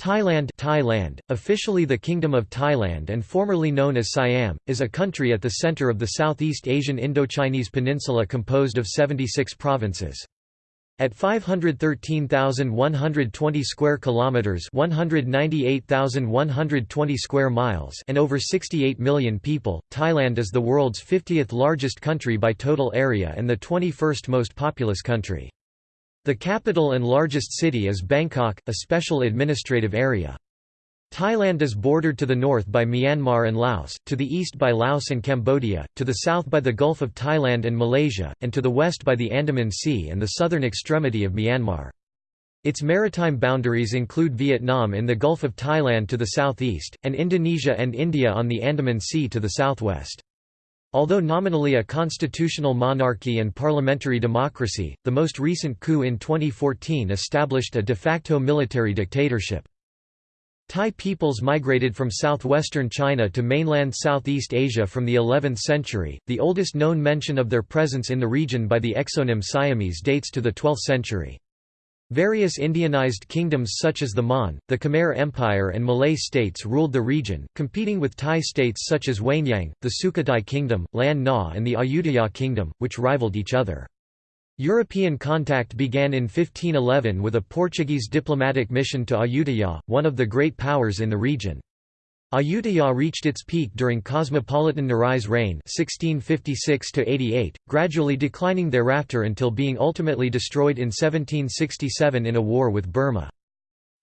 Thailand Thailand, officially the Kingdom of Thailand and formerly known as Siam, is a country at the center of the Southeast Asian Indochinese peninsula composed of 76 provinces. At 513,120 square kilometers, 198,120 square miles, and over 68 million people, Thailand is the world's 50th largest country by total area and the 21st most populous country. The capital and largest city is Bangkok, a special administrative area. Thailand is bordered to the north by Myanmar and Laos, to the east by Laos and Cambodia, to the south by the Gulf of Thailand and Malaysia, and to the west by the Andaman Sea and the southern extremity of Myanmar. Its maritime boundaries include Vietnam in the Gulf of Thailand to the southeast, and Indonesia and India on the Andaman Sea to the southwest. Although nominally a constitutional monarchy and parliamentary democracy, the most recent coup in 2014 established a de facto military dictatorship. Thai peoples migrated from southwestern China to mainland Southeast Asia from the 11th century. The oldest known mention of their presence in the region by the exonym Siamese dates to the 12th century. Various Indianized kingdoms such as the Mon, the Khmer Empire and Malay states ruled the region, competing with Thai states such as Wanyang, the Sukhothai Kingdom, Lan Na and the Ayutthaya Kingdom, which rivaled each other. European contact began in 1511 with a Portuguese diplomatic mission to Ayutthaya, one of the great powers in the region. Ayutthaya reached its peak during Cosmopolitan Narai's reign 1656 gradually declining thereafter until being ultimately destroyed in 1767 in a war with Burma.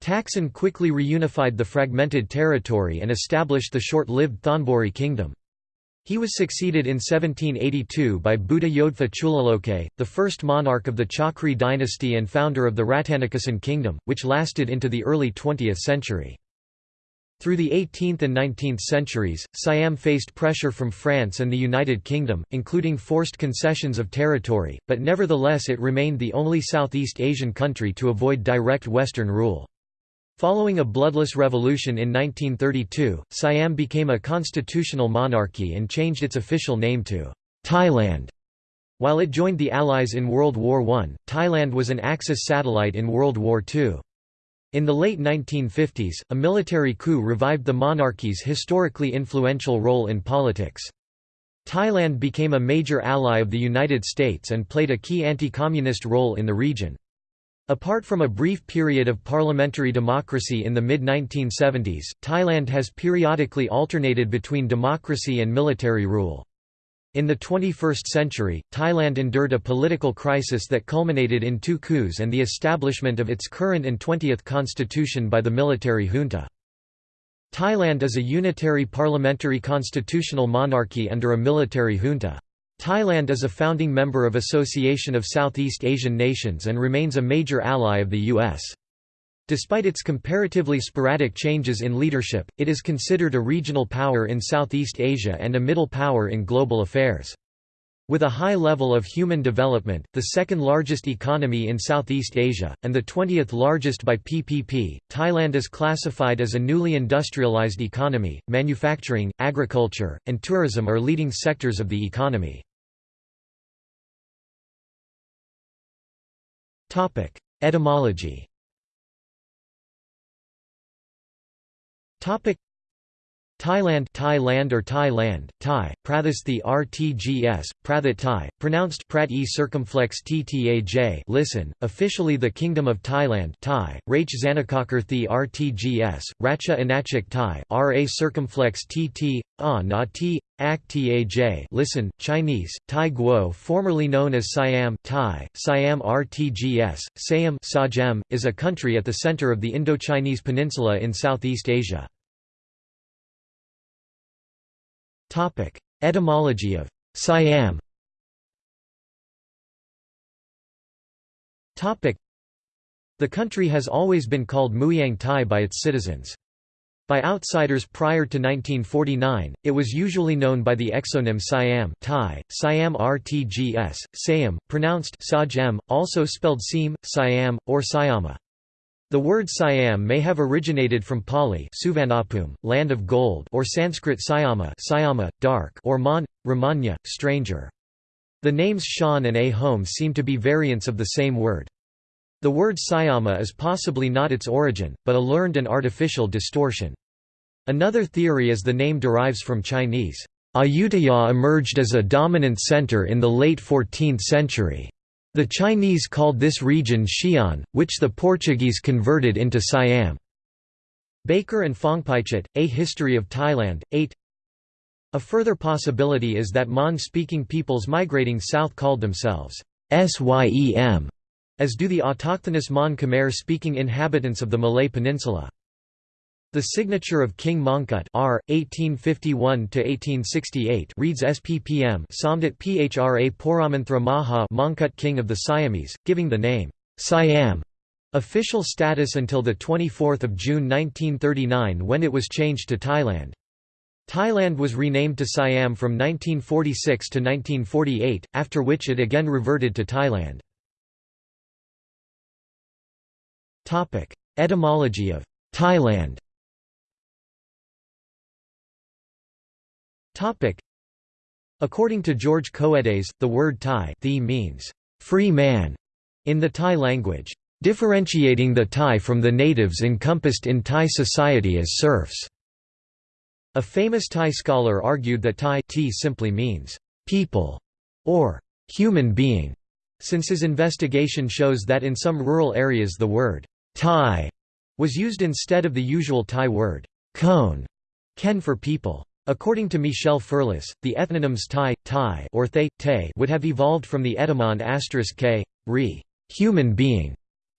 Taksin quickly reunified the fragmented territory and established the short-lived Thonburi kingdom. He was succeeded in 1782 by Buddha Yodfa Chulaloke, the first monarch of the Chakri dynasty and founder of the Rattanakosin kingdom, which lasted into the early 20th century. Through the 18th and 19th centuries, Siam faced pressure from France and the United Kingdom, including forced concessions of territory, but nevertheless it remained the only Southeast Asian country to avoid direct Western rule. Following a bloodless revolution in 1932, Siam became a constitutional monarchy and changed its official name to Thailand. While it joined the Allies in World War I, Thailand was an Axis satellite in World War II. In the late 1950s, a military coup revived the monarchy's historically influential role in politics. Thailand became a major ally of the United States and played a key anti-communist role in the region. Apart from a brief period of parliamentary democracy in the mid-1970s, Thailand has periodically alternated between democracy and military rule. In the 21st century, Thailand endured a political crisis that culminated in two coups and the establishment of its current and 20th constitution by the military junta. Thailand is a unitary parliamentary constitutional monarchy under a military junta. Thailand is a founding member of Association of Southeast Asian Nations and remains a major ally of the U.S. Despite its comparatively sporadic changes in leadership, it is considered a regional power in Southeast Asia and a middle power in global affairs. With a high level of human development, the second largest economy in Southeast Asia, and the 20th largest by PPP, Thailand is classified as a newly industrialized economy. Manufacturing, agriculture, and tourism are leading sectors of the economy. Etymology Topic Thailand Thailand or Thailand, Thai, Prathasthi RTGS, Prathat Thai, pronounced Prat e circumflex ttaj listen, officially the Kingdom of Thailand Thai, Rach Zanakakar RTGS, Racha Anachik Thai, Ra circumflex tt, a na t, ak taj listen, Chinese, Thai Guo formerly known as Siam Thai, Siam RTGS, Siam is a country at the center of the Indochinese peninsula in Southeast Asia. Topic: Etymology of Siam. Topic: The country has always been called Mueang Thai by its citizens. By outsiders prior to 1949, it was usually known by the exonym Siam Thai, Siam Rtgs, Siam, pronounced Sajem, also spelled Seam, Siam, or Siama. The word Siam may have originated from Pali Suvarnabhumi, land of gold or Sanskrit Sayama, Sayama dark or Mon, Ramanya, stranger. The names Shan and A home seem to be variants of the same word. The word Sayama is possibly not its origin, but a learned and artificial distortion. Another theory is the name derives from Chinese. Ayutthaya emerged as a dominant center in the late 14th century. The Chinese called this region Xi'an, which the Portuguese converted into Siam. Baker and Phongpaichit, A History of Thailand, 8 A further possibility is that Mon-speaking peoples migrating south called themselves Syem, as do the autochthonous Mon Khmer-speaking inhabitants of the Malay Peninsula. The signature of King Mongkut R. 1851–1868 reads SPPM Somdet Phra Poramanthra Maha Mongkut King of the Siamese, giving the name, Siam, official status until 24 June 1939 when it was changed to Thailand. Thailand was renamed to Siam from 1946 to 1948, after which it again reverted to Thailand. Etymology of Thailand According to George Coedes, the word Thai means free man in the Thai language, differentiating the Thai from the natives encompassed in Thai society as serfs. A famous Thai scholar argued that Thai simply means people or human being, since his investigation shows that in some rural areas the word Thai was used instead of the usual Thai word cone, ken for people. According to Michel Ferlus, the ethnonyms Thai, Thai or Thay, Tay would have evolved from the etymon asterisk k, re, human being,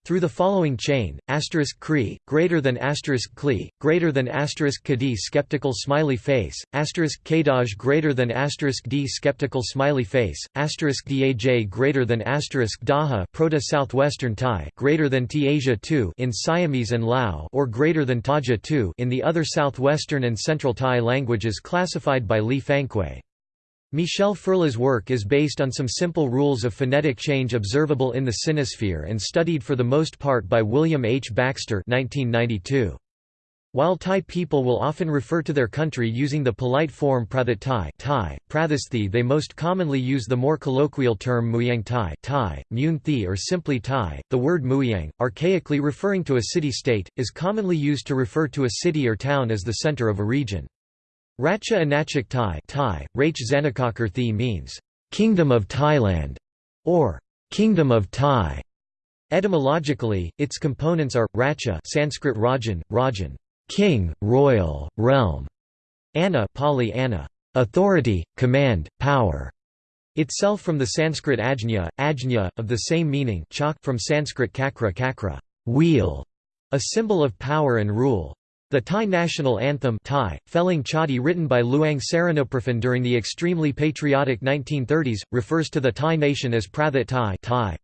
through the following chain: asterisk kri greater than asterisk kli greater than asterisk skeptical smiley face asterisk kadaj greater than asterisk d skeptical smiley face asterisk daj greater than asterisk daha proto southwestern Thai greater than T 2 in Siamese and Lao or greater than Taja 2 in the other southwestern and central Thai languages classified by Li Fang-Kuei. Michel Ferlus's work is based on some simple rules of phonetic change observable in the sinosphere and studied for the most part by William H. Baxter 1992. While Thai people will often refer to their country using the polite form Prathat Thai, Thai Prathasthi, they most commonly use the more colloquial term Mueang Thai, Thai, Mun Thi or simply Thai. The word Mueang, archaically referring to a city-state, is commonly used to refer to a city or town as the center of a region. Ratcha Anachak Thai, Thai Rach Zanakakar means, Kingdom of Thailand, or Kingdom of Thai. Etymologically, its components are Ratcha Sanskrit Rajan, Rajan, king, royal, realm, Anna Pali Anna, authority, command, power, itself from the Sanskrit ajna, ajna, of the same meaning chak from Sanskrit kakra kakra, wheel, a symbol of power and rule. The Thai national anthem Thai, Phelang Chatti written by Luang Saranopraphon during the extremely patriotic 1930s, refers to the Thai nation as Prathat Thai Thai.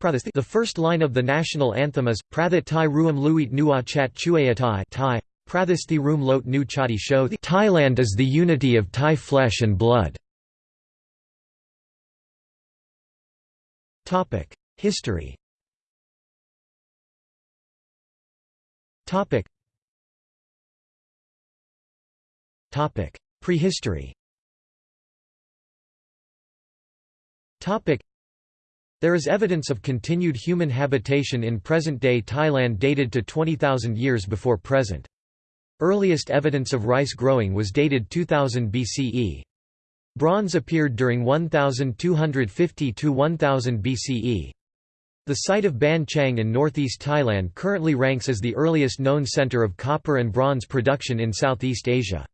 The first line of the national anthem is, Prathat Thai Ruam Luit Nua Chat Chuayatai Thai. Prathasthi Room Lot Nu Chati show Thailand is the unity of Thai flesh and blood. History Prehistory There is evidence of continued human habitation in present-day Thailand dated to 20,000 years before present. Earliest evidence of rice growing was dated 2000 BCE. Bronze appeared during 1250 to 1000 BCE. The site of Ban Chiang in northeast Thailand currently ranks as the earliest known center of copper and bronze production in Southeast Asia.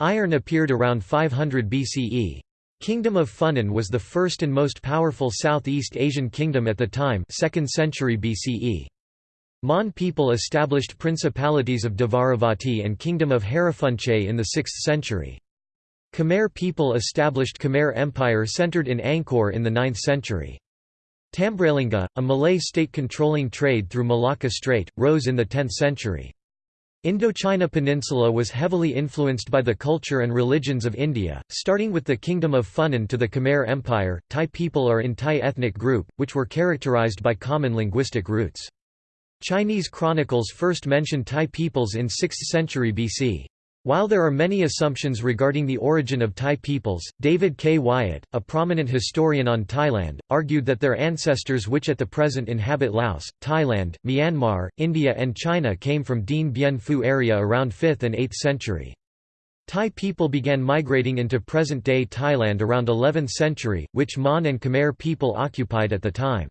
Iron appeared around 500 BCE. Kingdom of Funan was the first and most powerful Southeast Asian kingdom at the time 2nd century BCE. Mon people established principalities of Dvaravati and kingdom of Hariphunchai in the 6th century. Khmer people established Khmer Empire centered in Angkor in the 9th century. Tambralinga, a Malay state controlling trade through Malacca Strait, rose in the 10th century. Indochina Peninsula was heavily influenced by the culture and religions of India, starting with the Kingdom of Funan to the Khmer Empire. Thai people are in Thai ethnic group, which were characterized by common linguistic roots. Chinese chronicles first mention Thai peoples in 6th century BC. While there are many assumptions regarding the origin of Thai peoples, David K. Wyatt, a prominent historian on Thailand, argued that their ancestors which at the present inhabit Laos, Thailand, Myanmar, India and China came from Dien Bien Phu area around 5th and 8th century. Thai people began migrating into present-day Thailand around 11th century, which Mon and Khmer people occupied at the time.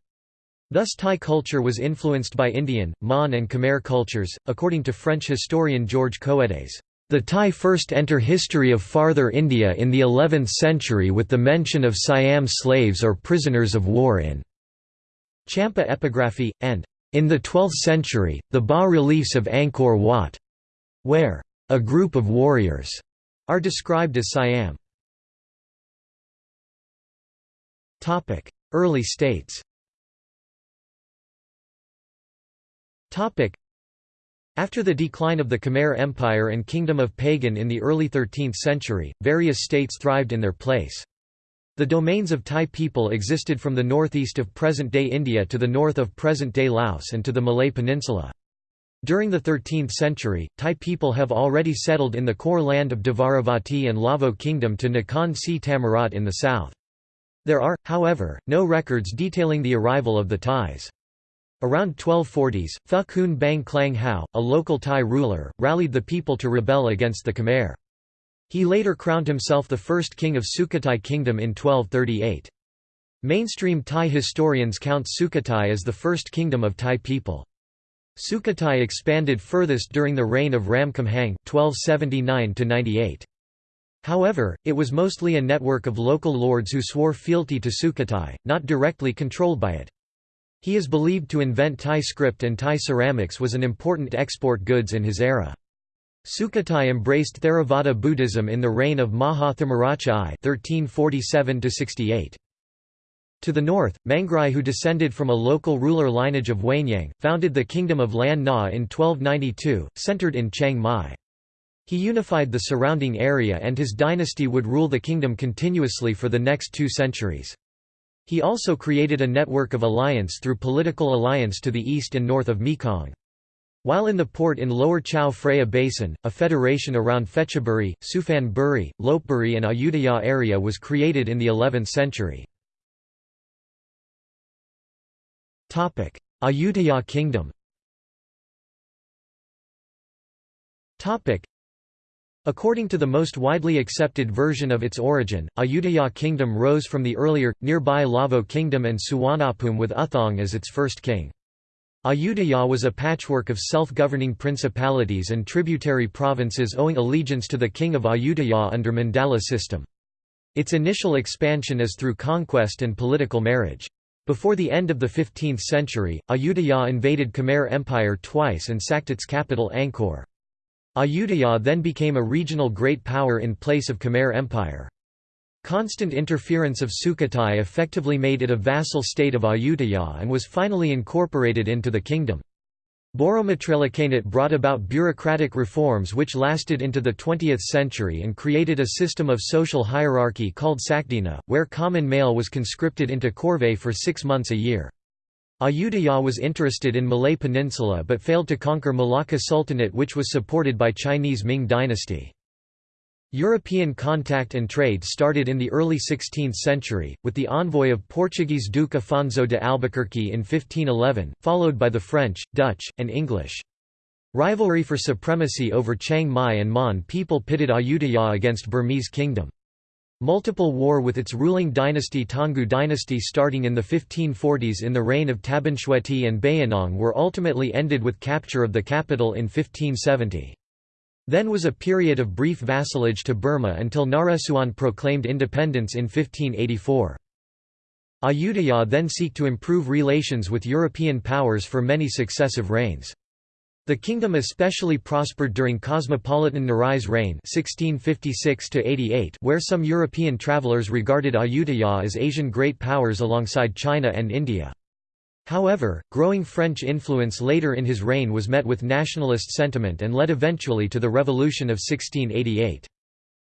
Thus Thai culture was influenced by Indian, Mon and Khmer cultures, according to French historian Georges Coedes. The Thai first enter history of farther India in the 11th century with the mention of Siam slaves or prisoners of war in Champa epigraphy, and, in the 12th century, the bas-reliefs of Angkor Wat, where a group of warriors are described as Siam. Early states after the decline of the Khmer Empire and Kingdom of Pagan in the early 13th century, various states thrived in their place. The domains of Thai people existed from the northeast of present-day India to the north of present-day Laos and to the Malay Peninsula. During the 13th century, Thai people have already settled in the core land of Dvaravati and Lavo Kingdom to Nakhon Si Thammarat in the south. There are, however, no records detailing the arrival of the Thais. Around 1240s, Pha Khun Bang Klang Hao, a local Thai ruler, rallied the people to rebel against the Khmer. He later crowned himself the first king of Sukhothai Kingdom in 1238. Mainstream Thai historians count Sukhothai as the first kingdom of Thai people. Sukhothai expanded furthest during the reign of Ramkhamhaeng (1279–98). However, it was mostly a network of local lords who swore fealty to Sukhothai, not directly controlled by it. He is believed to invent Thai script and Thai ceramics was an important export goods in his era. Sukhothai embraced Theravada Buddhism in the reign of Maha Thammarachai (1347–68). To the north, Mangrai who descended from a local ruler lineage of Wanyang, founded the Kingdom of Lan Na in 1292, centered in Chiang Mai. He unified the surrounding area and his dynasty would rule the kingdom continuously for the next two centuries. He also created a network of alliance through political alliance to the east and north of Mekong. While in the port in Lower Chao Phraya Basin, a federation around Phetchaburi, Suphan Lopburi and Ayutthaya area was created in the 11th century. Ayutthaya Kingdom According to the most widely accepted version of its origin, Ayutthaya kingdom rose from the earlier, nearby Lavo kingdom and Suwanapum with Uthong as its first king. Ayutthaya was a patchwork of self-governing principalities and tributary provinces owing allegiance to the king of Ayutthaya under Mandala system. Its initial expansion is through conquest and political marriage. Before the end of the 15th century, Ayutthaya invaded Khmer Empire twice and sacked its capital Angkor. Ayutthaya then became a regional great power in place of Khmer Empire. Constant interference of Sukhothai effectively made it a vassal state of Ayutthaya and was finally incorporated into the kingdom. Boromatrailakanate brought about bureaucratic reforms which lasted into the 20th century and created a system of social hierarchy called Sakdina, where common male was conscripted into corvée for six months a year. Ayutthaya was interested in Malay Peninsula but failed to conquer Malacca Sultanate which was supported by Chinese Ming dynasty. European contact and trade started in the early 16th century, with the envoy of Portuguese Duke Afonso de Albuquerque in 1511, followed by the French, Dutch, and English. Rivalry for supremacy over Chiang Mai and Mon people pitted Ayutthaya against Burmese kingdom. Multiple war with its ruling dynasty Taungoo dynasty starting in the 1540s in the reign of Tabinshwehti and Bayinnaung were ultimately ended with capture of the capital in 1570. Then was a period of brief vassalage to Burma until Naresuan proclaimed independence in 1584. Ayutthaya then seek to improve relations with European powers for many successive reigns. The kingdom especially prospered during cosmopolitan Narai's reign 1656 where some European travelers regarded Ayutthaya as Asian great powers alongside China and India. However, growing French influence later in his reign was met with nationalist sentiment and led eventually to the Revolution of 1688.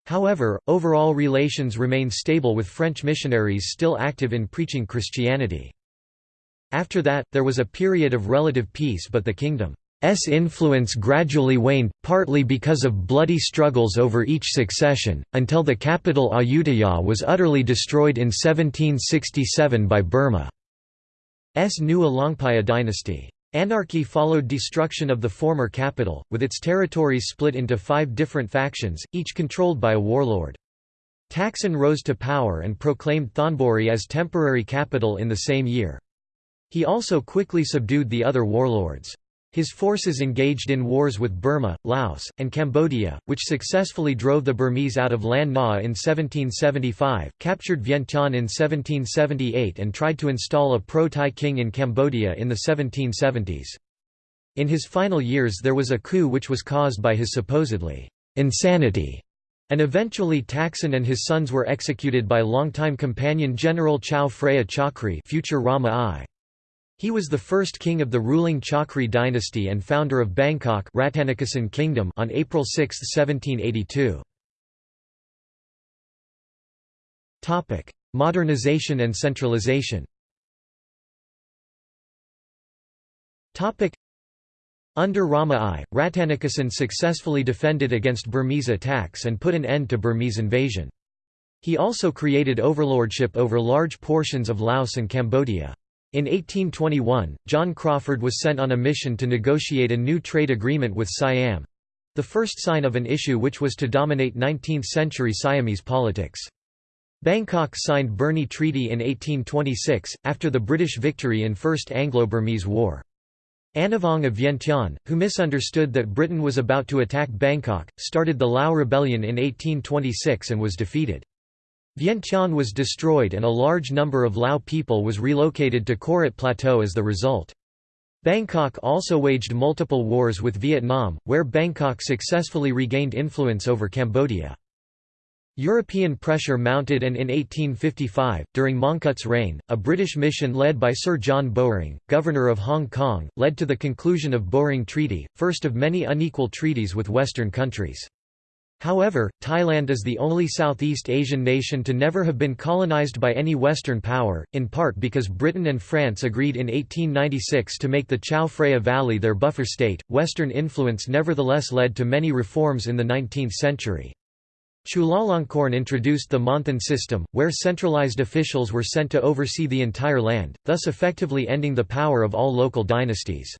However, overall relations remained stable with French missionaries still active in preaching Christianity. After that, there was a period of relative peace but the kingdom influence gradually waned, partly because of bloody struggles over each succession, until the capital Ayutthaya was utterly destroyed in 1767 by Burma's new Alaungpaya dynasty. Anarchy followed destruction of the former capital, with its territories split into five different factions, each controlled by a warlord. Taksin rose to power and proclaimed Thonburi as temporary capital in the same year. He also quickly subdued the other warlords. His forces engaged in wars with Burma, Laos, and Cambodia, which successfully drove the Burmese out of Lan Na in 1775, captured Vientiane in 1778 and tried to install a pro-Thai king in Cambodia in the 1770s. In his final years there was a coup which was caused by his supposedly insanity, and eventually Taksin and his sons were executed by longtime companion General Chao Phraya Chakri future Rama I. He was the first king of the ruling Chakri dynasty and founder of Bangkok Rattanakosin Kingdom on April 6, 1782. Topic: Modernization and centralization. Topic: Under Rama I, Rattanakosin successfully defended against Burmese attacks and put an end to Burmese invasion. He also created overlordship over large portions of Laos and Cambodia. In 1821, John Crawfurd was sent on a mission to negotiate a new trade agreement with Siam—the first sign of an issue which was to dominate 19th-century Siamese politics. Bangkok signed Burney Treaty in 1826, after the British victory in First Anglo-Burmese War. Anouvong of Vientiane, who misunderstood that Britain was about to attack Bangkok, started the Lao Rebellion in 1826 and was defeated. Vientiane was destroyed and a large number of Lao people was relocated to Korat Plateau as the result. Bangkok also waged multiple wars with Vietnam, where Bangkok successfully regained influence over Cambodia. European pressure mounted and in 1855, during Mongkut's reign, a British mission led by Sir John Bowring, Governor of Hong Kong, led to the conclusion of Bowring Treaty, first of many unequal treaties with Western countries. However, Thailand is the only Southeast Asian nation to never have been colonized by any Western power, in part because Britain and France agreed in 1896 to make the Chao Phraya Valley their buffer state. Western influence nevertheless led to many reforms in the 19th century. Chulalongkorn introduced the Monthon system, where centralized officials were sent to oversee the entire land, thus effectively ending the power of all local dynasties.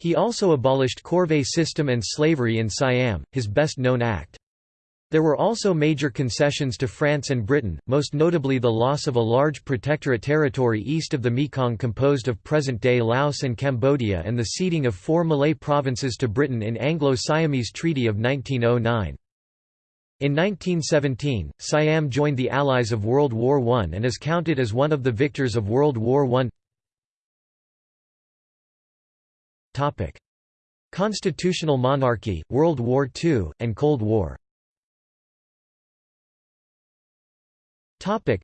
He also abolished corvée system and slavery in Siam, his best-known act. There were also major concessions to France and Britain, most notably the loss of a large protectorate territory east of the Mekong composed of present-day Laos and Cambodia and the ceding of four Malay provinces to Britain in Anglo-Siamese Treaty of 1909. In 1917, Siam joined the Allies of World War I and is counted as one of the victors of World War I. Topic: Constitutional monarchy, World War II, and Cold War. Topic: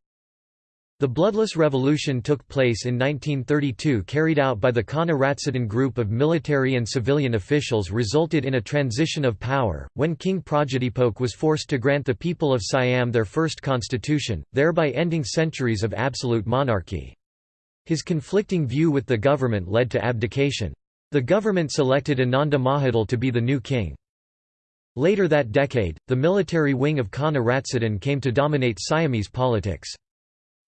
The Bloodless Revolution took place in 1932 carried out by the Kana Ratsadon group of military and civilian officials resulted in a transition of power, when King Prajadhipok was forced to grant the people of Siam their first constitution, thereby ending centuries of absolute monarchy. His conflicting view with the government led to abdication. The government selected Ananda Mahidol to be the new king. Later that decade, the military wing of Kana Ratsadon came to dominate Siamese politics.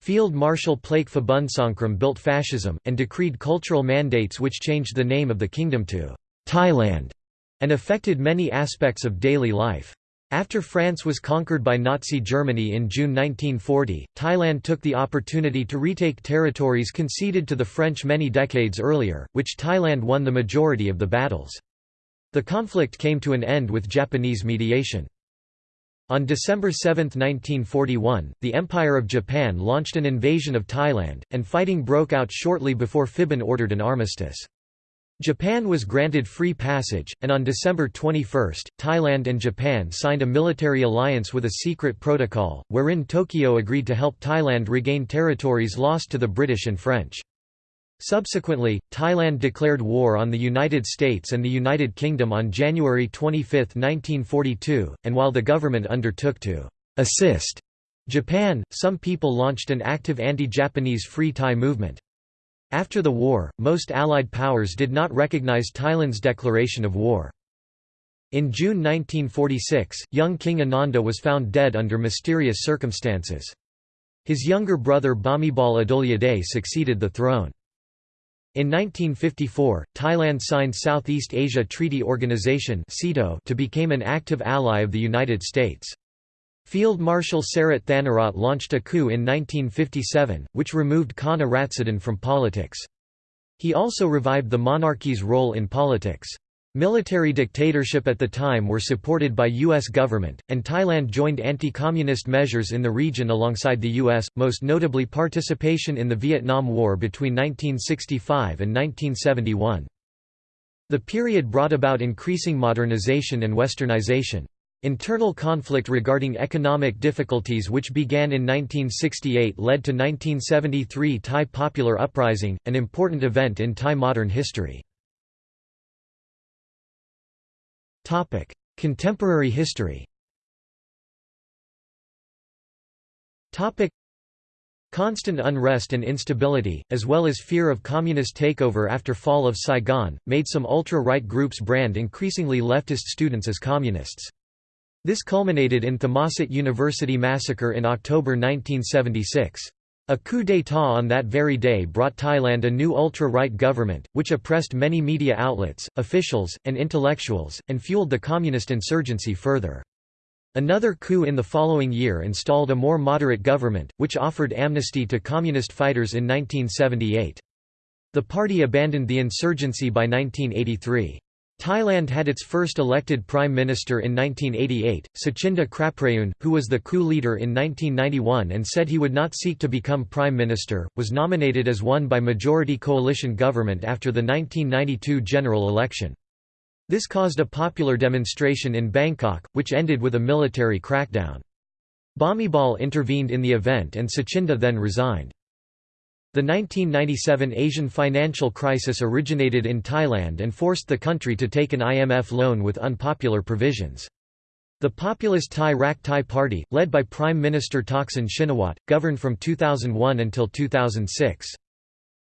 Field Marshal Plaek Phibunsongkhram built fascism, and decreed cultural mandates which changed the name of the kingdom to Thailand, and affected many aspects of daily life. After France was conquered by Nazi Germany in June 1940, Thailand took the opportunity to retake territories conceded to the French many decades earlier, which Thailand won the majority of the battles. The conflict came to an end with Japanese mediation. On December 7, 1941, the Empire of Japan launched an invasion of Thailand, and fighting broke out shortly before Phibun ordered an armistice. Japan was granted free passage, and on December 21, Thailand and Japan signed a military alliance with a secret protocol, wherein Tokyo agreed to help Thailand regain territories lost to the British and French. Subsequently, Thailand declared war on the United States and the United Kingdom on January 25, 1942, and while the government undertook to assist Japan, some people launched an active anti-Japanese Free Thai movement. After the war, most Allied powers did not recognize Thailand's declaration of war. In June 1946, young King Ananda was found dead under mysterious circumstances. His younger brother Bhumibol Adulyadej succeeded the throne. In 1954, Thailand signed Southeast Asia Treaty Organization to become an active ally of the United States. Field Marshal Sarit Thanarat launched a coup in 1957, which removed Kana Ratsadon from politics. He also revived the monarchy's role in politics. Military dictatorship at the time were supported by U.S. government, and Thailand joined anti-communist measures in the region alongside the U.S., most notably participation in the Vietnam War between 1965 and 1971. The period brought about increasing modernization and westernization. Internal conflict regarding economic difficulties which began in 1968 led to 1973 Thai Popular Uprising, an important event in Thai modern history. Contemporary history Constant unrest and instability, as well as fear of communist takeover after fall of Saigon, made some ultra-right groups brand increasingly leftist students as communists. This culminated in the Thammasat University massacre in October 1976. A coup d'état on that very day brought Thailand a new ultra-right government, which oppressed many media outlets, officials, and intellectuals, and fueled the communist insurgency further. Another coup in the following year installed a more moderate government, which offered amnesty to communist fighters in 1978. The party abandoned the insurgency by 1983. Thailand had its first elected prime minister in 1988, Suchinda Kraprayoon, who was the coup leader in 1991 and said he would not seek to become prime minister, was nominated as one by majority coalition government after the 1992 general election. This caused a popular demonstration in Bangkok, which ended with a military crackdown. Bhumibol intervened in the event and Suchinda then resigned. The 1997 Asian financial crisis originated in Thailand and forced the country to take an IMF loan with unpopular provisions. The populist Thai Rak Thai Party, led by Prime Minister Thaksin Shinawatra, governed from 2001 until 2006.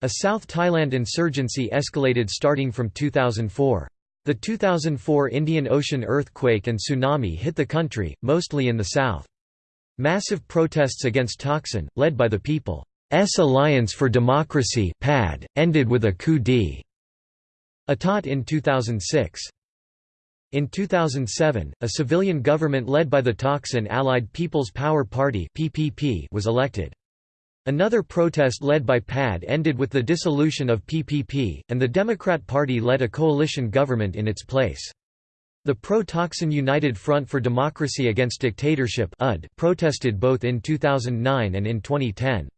A South Thailand insurgency escalated starting from 2004. The 2004 Indian Ocean earthquake and tsunami hit the country, mostly in the south. Massive protests against Thaksin, led by the people. S Alliance for Democracy PAD, ended with a coup d'état in 2006. In 2007, a civilian government led by the Thaksin Allied People's Power Party (PPP) was elected. Another protest led by PAD ended with the dissolution of PPP, and the Democrat Party led a coalition government in its place. The pro-Thaksin United Front for Democracy Against Dictatorship protested both in 2009 and in 2010.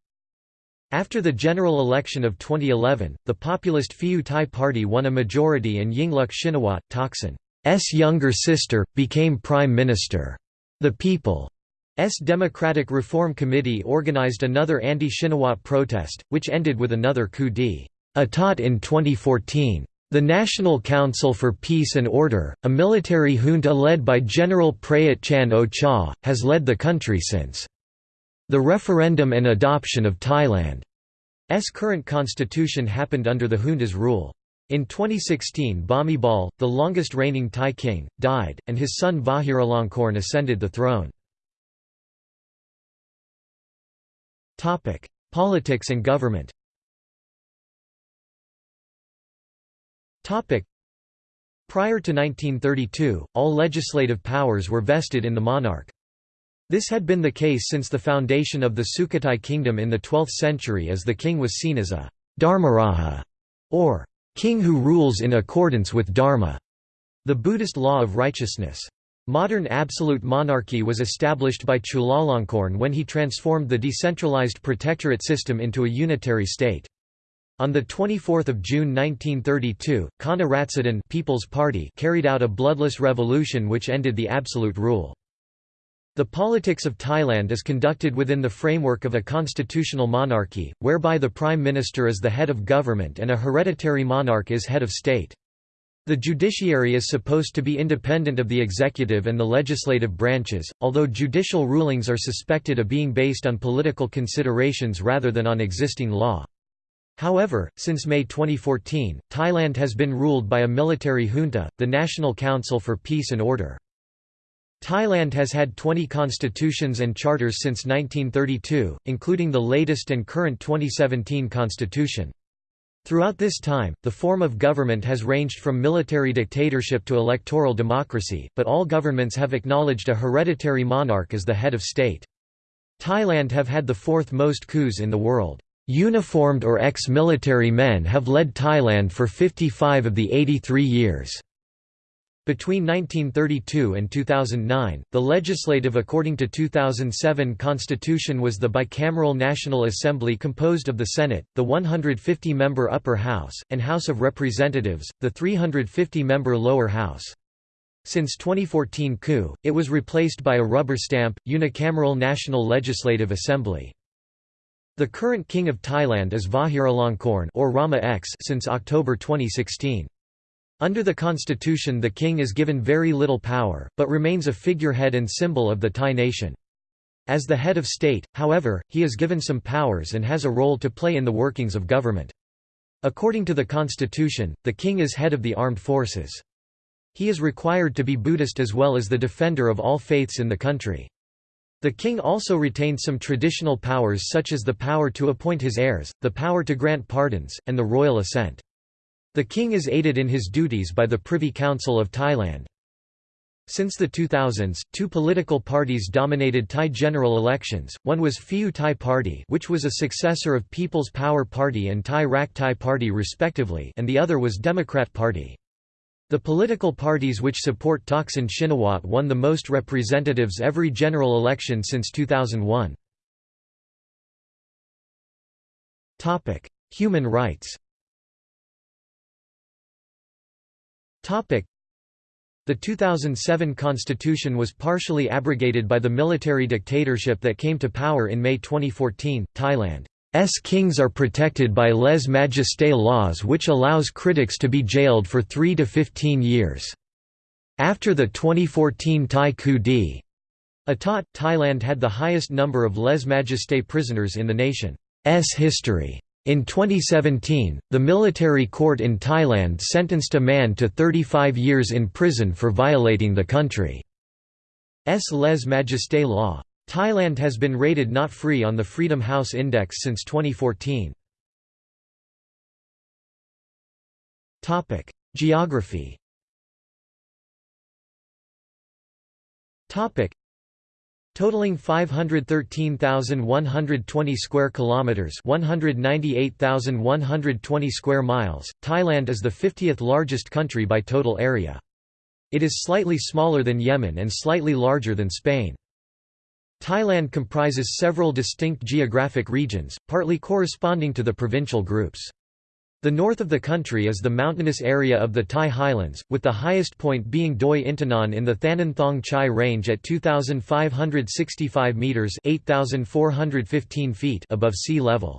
After the general election of 2011, the populist Pheu Thai Party won a majority and Yingluck Shinawatra, Thaksin's younger sister, became prime minister. The People's Democratic Reform Committee organized another anti-Shinawatra protest, which ended with another coup d'état in 2014. The National Council for Peace and Order, a military junta led by General Prayut Chan O-cha, has led the country since the referendum and adoption of Thailand's current constitution happened under the junta's rule. In 2016 Bhumibol, the longest reigning Thai king, died, and his son Vajiralongkorn ascended the throne. Politics and government Prior to 1932, all legislative powers were vested in the monarch. This had been the case since the foundation of the Sukhothai kingdom in the 12th century as the king was seen as a Dharmaraja, or king who rules in accordance with Dharma, the Buddhist law of righteousness. Modern absolute monarchy was established by Chulalongkorn when he transformed the decentralized protectorate system into a unitary state. On 24 June 1932, Kana Ratsadon People's Party carried out a bloodless revolution which ended the absolute rule. The politics of Thailand is conducted within the framework of a constitutional monarchy, whereby the prime minister is the head of government and a hereditary monarch is head of state. The judiciary is supposed to be independent of the executive and the legislative branches, although judicial rulings are suspected of being based on political considerations rather than on existing law. However, since May 2014, Thailand has been ruled by a military junta, the National Council for Peace and Order. Thailand has had 20 constitutions and charters since 1932, including the latest and current 2017 constitution. Throughout this time, the form of government has ranged from military dictatorship to electoral democracy, but all governments have acknowledged a hereditary monarch as the head of state. Thailand have had the fourth most coups in the world. Uniformed or ex-military men have led Thailand for 55 of the 83 years. Between 1932 and 2009, the legislative according to 2007 constitution was the bicameral National Assembly composed of the Senate, the 150-member Upper House, and House of Representatives, the 350-member Lower House. Since 2014 coup, it was replaced by a rubber stamp, unicameral National Legislative Assembly. The current King of Thailand is Vajiralongkorn or Rama X since October 2016. Under the constitution the king is given very little power, but remains a figurehead and symbol of the Thai nation. As the head of state, however, he is given some powers and has a role to play in the workings of government. According to the constitution, the king is head of the armed forces. He is required to be Buddhist as well as the defender of all faiths in the country. The king also retained some traditional powers such as the power to appoint his heirs, the power to grant pardons, and the royal assent. The king is aided in his duties by the Privy Council of Thailand. Since the 2000s, two political parties dominated Thai general elections, one was Pheu Thai Party which was a successor of People's Power Party and Thai Rak Thai Party respectively and the other was Democrat Party. The political parties which support Thaksin Shinawatra won the most representatives every general election since 2001. Human rights the 2007 constitution was partially abrogated by the military dictatorship that came to power in May 2014. Thailand S kings are protected by lèse majesté laws which allows critics to be jailed for 3 to 15 years. After the 2014 Thai coup d'état, Thailand had the highest number of lèse majesté prisoners in the nation's history. In 2017, the military court in Thailand sentenced a man to 35 years in prison for violating the country's les-majesté law. Thailand has been rated not free on the Freedom House Index since 2014. Topic: Geography. Totaling 513,120 square kilometers, 198,120 square miles, Thailand is the 50th largest country by total area. It is slightly smaller than Yemen and slightly larger than Spain. Thailand comprises several distinct geographic regions, partly corresponding to the provincial groups. The north of the country is the mountainous area of the Thai highlands, with the highest point being Doi Inthanon in the Thanon Thong Chai range at 2,565 metres 8,415 feet above sea level.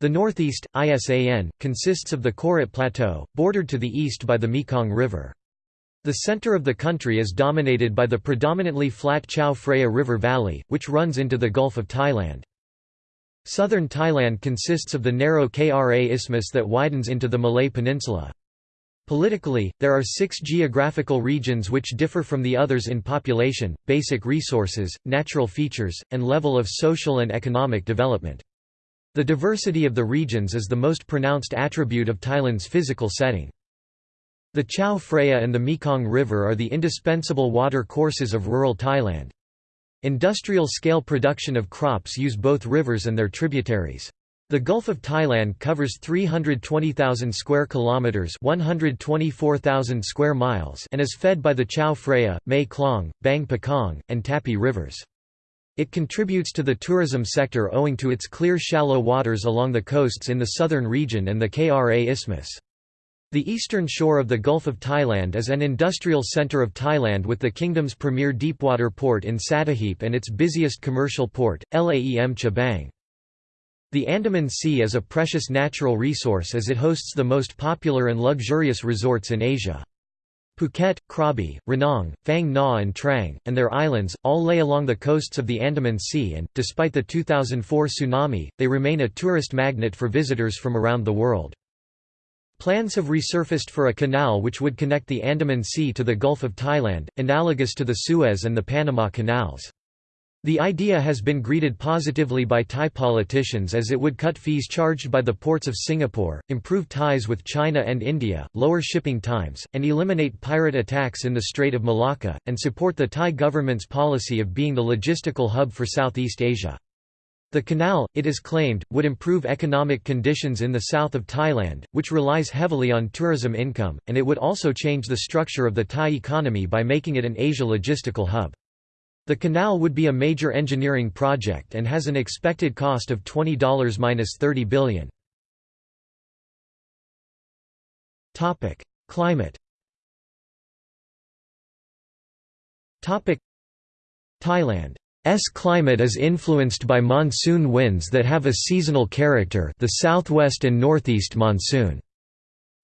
The northeast, ISAN, consists of the Korat Plateau, bordered to the east by the Mekong River. The center of the country is dominated by the predominantly flat Chao Phraya River Valley, which runs into the Gulf of Thailand. Southern Thailand consists of the narrow Kra Isthmus that widens into the Malay Peninsula. Politically, there are six geographical regions which differ from the others in population, basic resources, natural features, and level of social and economic development. The diversity of the regions is the most pronounced attribute of Thailand's physical setting. The Chao Phraya and the Mekong River are the indispensable water courses of rural Thailand. Industrial-scale production of crops use both rivers and their tributaries. The Gulf of Thailand covers 320,000 square kilometers, 124,000 square miles, and is fed by the Chao Phraya, Mae Klong, Bang Pakong, and Tapi rivers. It contributes to the tourism sector owing to its clear shallow waters along the coasts in the southern region and the Kra Isthmus. The eastern shore of the Gulf of Thailand is an industrial centre of Thailand with the kingdom's premier deepwater port in Sattahip and its busiest commercial port, Laem Chabang. The Andaman Sea is a precious natural resource as it hosts the most popular and luxurious resorts in Asia. Phuket, Krabi, Ranong, Phang Nga and Trang, and their islands, all lay along the coasts of the Andaman Sea and, despite the 2004 tsunami, they remain a tourist magnet for visitors from around the world. Plans have resurfaced for a canal which would connect the Andaman Sea to the Gulf of Thailand, analogous to the Suez and the Panama Canals. The idea has been greeted positively by Thai politicians as it would cut fees charged by the ports of Singapore, improve ties with China and India, lower shipping times, and eliminate pirate attacks in the Strait of Malacca, and support the Thai government's policy of being the logistical hub for Southeast Asia. The canal, it is claimed, would improve economic conditions in the south of Thailand, which relies heavily on tourism income, and it would also change the structure of the Thai economy by making it an Asia logistical hub. The canal would be a major engineering project and has an expected cost of $20–30 billion. Climate Thailand's climate is influenced by monsoon winds that have a seasonal character the southwest and northeast monsoon.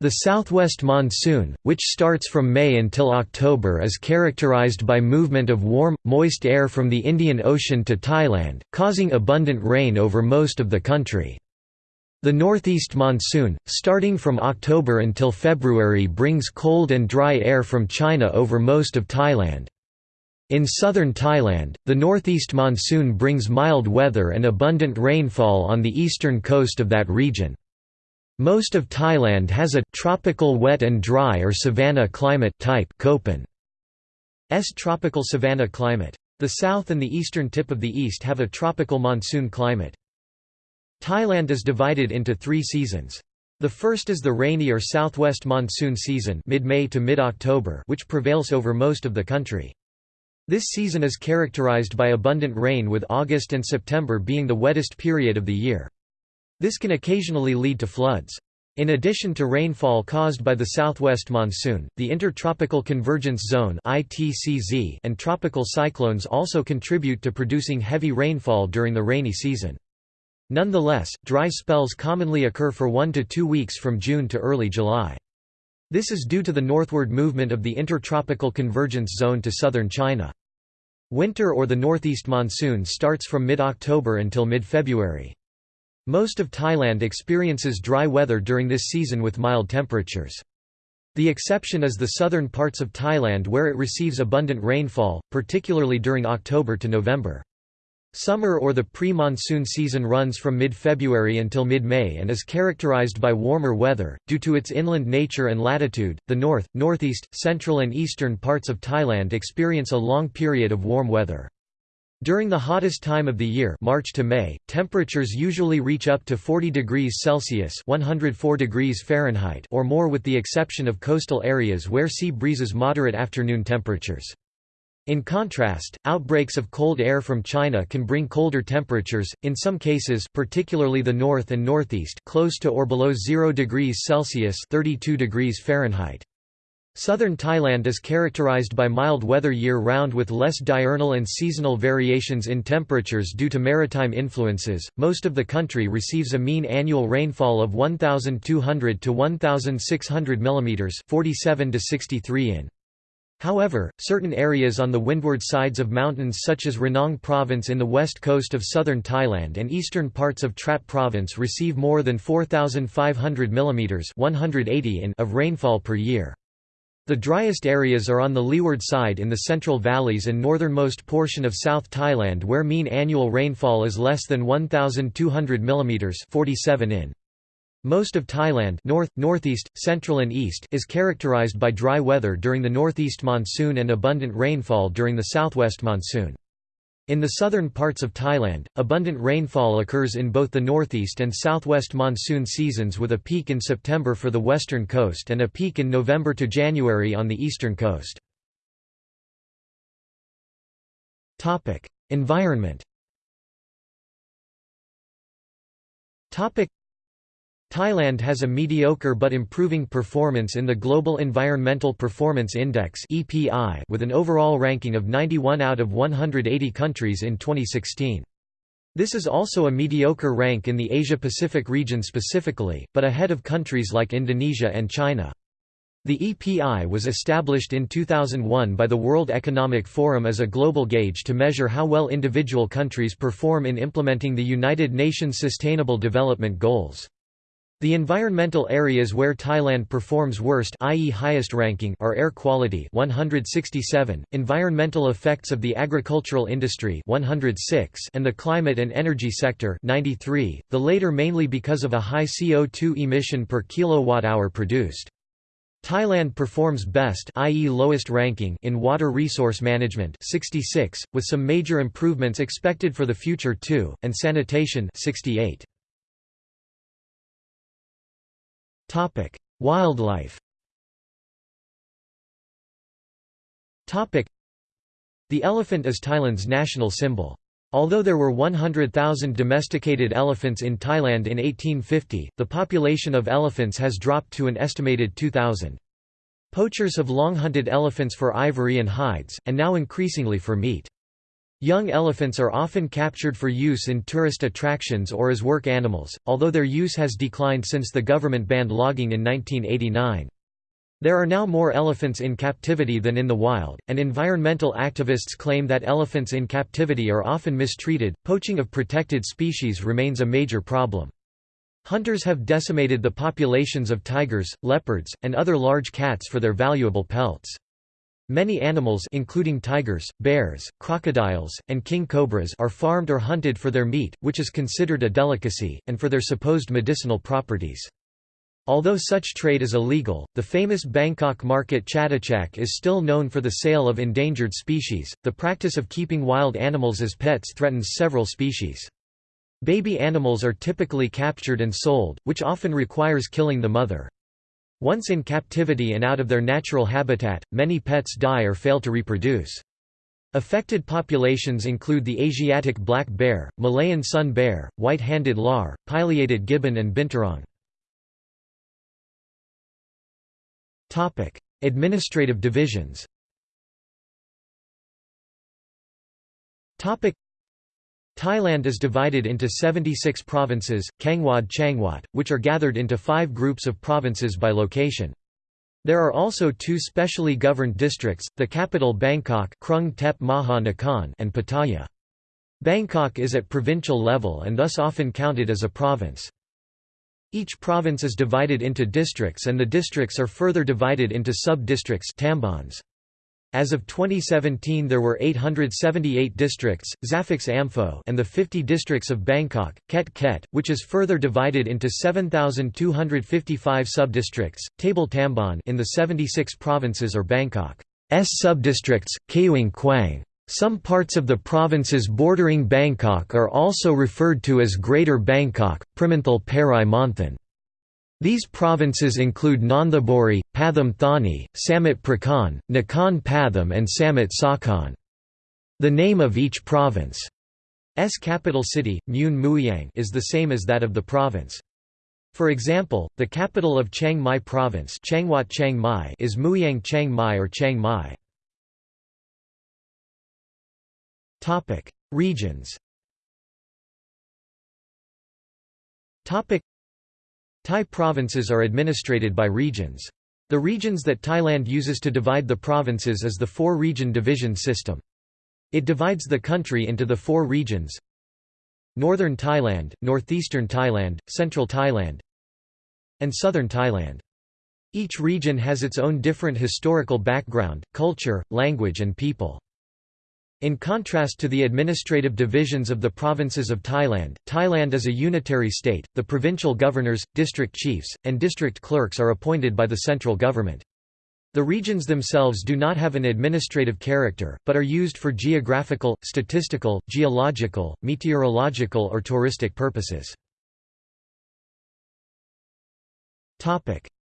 The southwest monsoon, which starts from May until October is characterized by movement of warm, moist air from the Indian Ocean to Thailand, causing abundant rain over most of the country. The northeast monsoon, starting from October until February brings cold and dry air from China over most of Thailand. In southern Thailand, the northeast monsoon brings mild weather and abundant rainfall on the eastern coast of that region. Most of Thailand has a tropical wet and dry or savanna climate type. S tropical savanna climate. The south and the eastern tip of the east have a tropical monsoon climate. Thailand is divided into three seasons. The first is the rainy or southwest monsoon season mid-May to mid-October which prevails over most of the country. This season is characterized by abundant rain with August and September being the wettest period of the year. This can occasionally lead to floods. In addition to rainfall caused by the southwest monsoon, the Intertropical Convergence Zone and tropical cyclones also contribute to producing heavy rainfall during the rainy season. Nonetheless, dry spells commonly occur for one to two weeks from June to early July. This is due to the northward movement of the Intertropical Convergence Zone to southern China. Winter or the northeast monsoon starts from mid-October until mid-February. Most of Thailand experiences dry weather during this season with mild temperatures. The exception is the southern parts of Thailand where it receives abundant rainfall, particularly during October to November. Summer or the pre-monsoon season runs from mid-February until mid-May and is characterized by warmer weather, due to its inland nature and latitude. The north, northeast, central and eastern parts of Thailand experience a long period of warm weather. During the hottest time of the year March to May, temperatures usually reach up to 40 degrees Celsius 104 degrees Fahrenheit or more with the exception of coastal areas where sea breezes moderate afternoon temperatures. In contrast, outbreaks of cold air from China can bring colder temperatures, in some cases particularly the north and northeast close to or below 0 degrees Celsius 32 degrees Fahrenheit. Southern Thailand is characterized by mild weather year-round with less diurnal and seasonal variations in temperatures due to maritime influences. Most of the country receives a mean annual rainfall of 1200 to 1600 mm, 47 to 63 in. However, certain areas on the windward sides of mountains such as Ranong province in the west coast of southern Thailand and eastern parts of Trat province receive more than 4500 mm 180 in of rainfall per year. The driest areas are on the leeward side in the central valleys and northernmost portion of South Thailand where mean annual rainfall is less than 1,200 mm 47 in. Most of Thailand north, northeast, central and east is characterized by dry weather during the northeast monsoon and abundant rainfall during the southwest monsoon. In the southern parts of Thailand, abundant rainfall occurs in both the northeast and southwest monsoon seasons with a peak in September for the western coast and a peak in November to January on the eastern coast. Environment Thailand has a mediocre but improving performance in the Global Environmental Performance Index with an overall ranking of 91 out of 180 countries in 2016. This is also a mediocre rank in the Asia-Pacific region specifically, but ahead of countries like Indonesia and China. The EPI was established in 2001 by the World Economic Forum as a global gauge to measure how well individual countries perform in implementing the United Nations Sustainable Development Goals. The environmental areas where Thailand performs worst i.e. highest ranking are air quality 167, environmental effects of the agricultural industry 106 and the climate and energy sector 93, the later mainly because of a high CO2 emission per kilowatt-hour produced. Thailand performs best i.e. lowest ranking in water resource management 66, with some major improvements expected for the future too, and sanitation 68. Topic: Wildlife. Topic: The elephant is Thailand's national symbol. Although there were 100,000 domesticated elephants in Thailand in 1850, the population of elephants has dropped to an estimated 2,000. Poachers have long hunted elephants for ivory and hides, and now increasingly for meat. Young elephants are often captured for use in tourist attractions or as work animals, although their use has declined since the government banned logging in 1989. There are now more elephants in captivity than in the wild, and environmental activists claim that elephants in captivity are often mistreated. Poaching of protected species remains a major problem. Hunters have decimated the populations of tigers, leopards, and other large cats for their valuable pelts. Many animals including tigers, bears, crocodiles, and king cobras are farmed or hunted for their meat, which is considered a delicacy, and for their supposed medicinal properties. Although such trade is illegal, the famous Bangkok market Chatuchak is still known for the sale of endangered species. The practice of keeping wild animals as pets threatens several species. Baby animals are typically captured and sold, which often requires killing the mother. Once in captivity and out of their natural habitat, many pets die or fail to reproduce. Affected populations include the Asiatic black bear, Malayan sun bear, white-handed lar, pileated gibbon and binturong. Administrative divisions Thailand is divided into 76 provinces, Kangwad Changwat, which are gathered into five groups of provinces by location. There are also two specially governed districts, the capital Bangkok Krung Tep Maha Nakhon and Pattaya. Bangkok is at provincial level and thus often counted as a province. Each province is divided into districts and the districts are further divided into sub-districts as of 2017 there were 878 districts, Zaphex Amphoe and the 50 districts of Bangkok, Ket Ket, which is further divided into 7,255 subdistricts, Table Tambon in the 76 provinces or Bangkok's subdistricts, Kayuing Kwang. Some parts of the provinces bordering Bangkok are also referred to as Greater Bangkok, Primanthal Parai Monthan. These provinces include Nonthaburi, Pathum Thani, Samut Prakan, Nakhon Pathom and Samut Sakhon. The name of each province's capital city, Mun Mueang is the same as that of the province. For example, the capital of Chiang Mai Province Chiang Mai is Mueang Chiang Mai or Chiang Mai. Regions Thai provinces are administrated by regions. The regions that Thailand uses to divide the provinces is the four-region division system. It divides the country into the four regions Northern Thailand, Northeastern Thailand, Central Thailand and Southern Thailand. Each region has its own different historical background, culture, language and people. In contrast to the administrative divisions of the provinces of Thailand, Thailand is a unitary state. The provincial governors, district chiefs, and district clerks are appointed by the central government. The regions themselves do not have an administrative character, but are used for geographical, statistical, geological, meteorological or touristic purposes.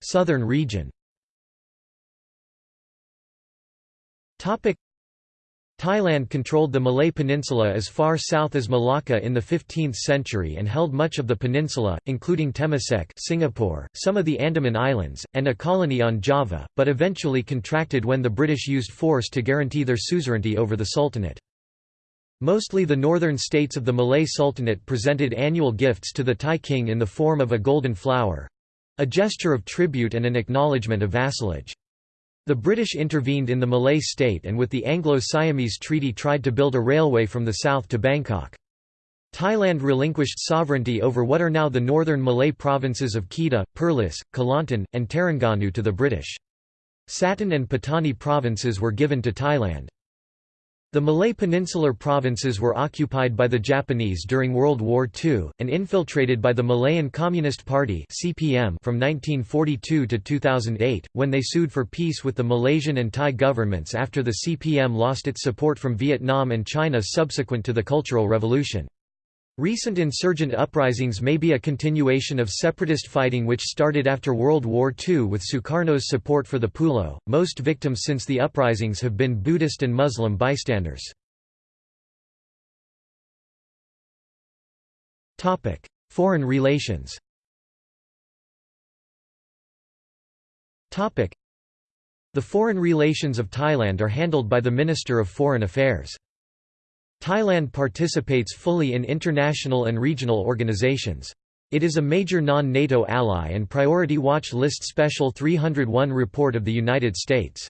Southern region Thailand controlled the Malay Peninsula as far south as Malacca in the 15th century and held much of the peninsula, including Temasek Singapore, some of the Andaman Islands, and a colony on Java, but eventually contracted when the British used force to guarantee their suzerainty over the Sultanate. Mostly the northern states of the Malay Sultanate presented annual gifts to the Thai king in the form of a golden flower, a gesture of tribute and an acknowledgement of vassalage. The British intervened in the Malay state and with the Anglo-Siamese Treaty tried to build a railway from the south to Bangkok. Thailand relinquished sovereignty over what are now the northern Malay provinces of Kedah, Perlis, Kelantan, and Terengganu to the British. Satun and Patani provinces were given to Thailand. The Malay peninsular provinces were occupied by the Japanese during World War II, and infiltrated by the Malayan Communist Party (CPM) from 1942 to 2008, when they sued for peace with the Malaysian and Thai governments after the CPM lost its support from Vietnam and China subsequent to the Cultural Revolution. Recent insurgent uprisings may be a continuation of separatist fighting which started after World War II with Sukarno's support for the Pulo. Most victims since the uprisings have been Buddhist and Muslim bystanders. Topic: Foreign relations. Topic: The foreign relations of Thailand are handled by the Minister of Foreign Affairs. Thailand participates fully in international and regional organizations. It is a major non-NATO ally and Priority Watch List Special 301 report of the United States.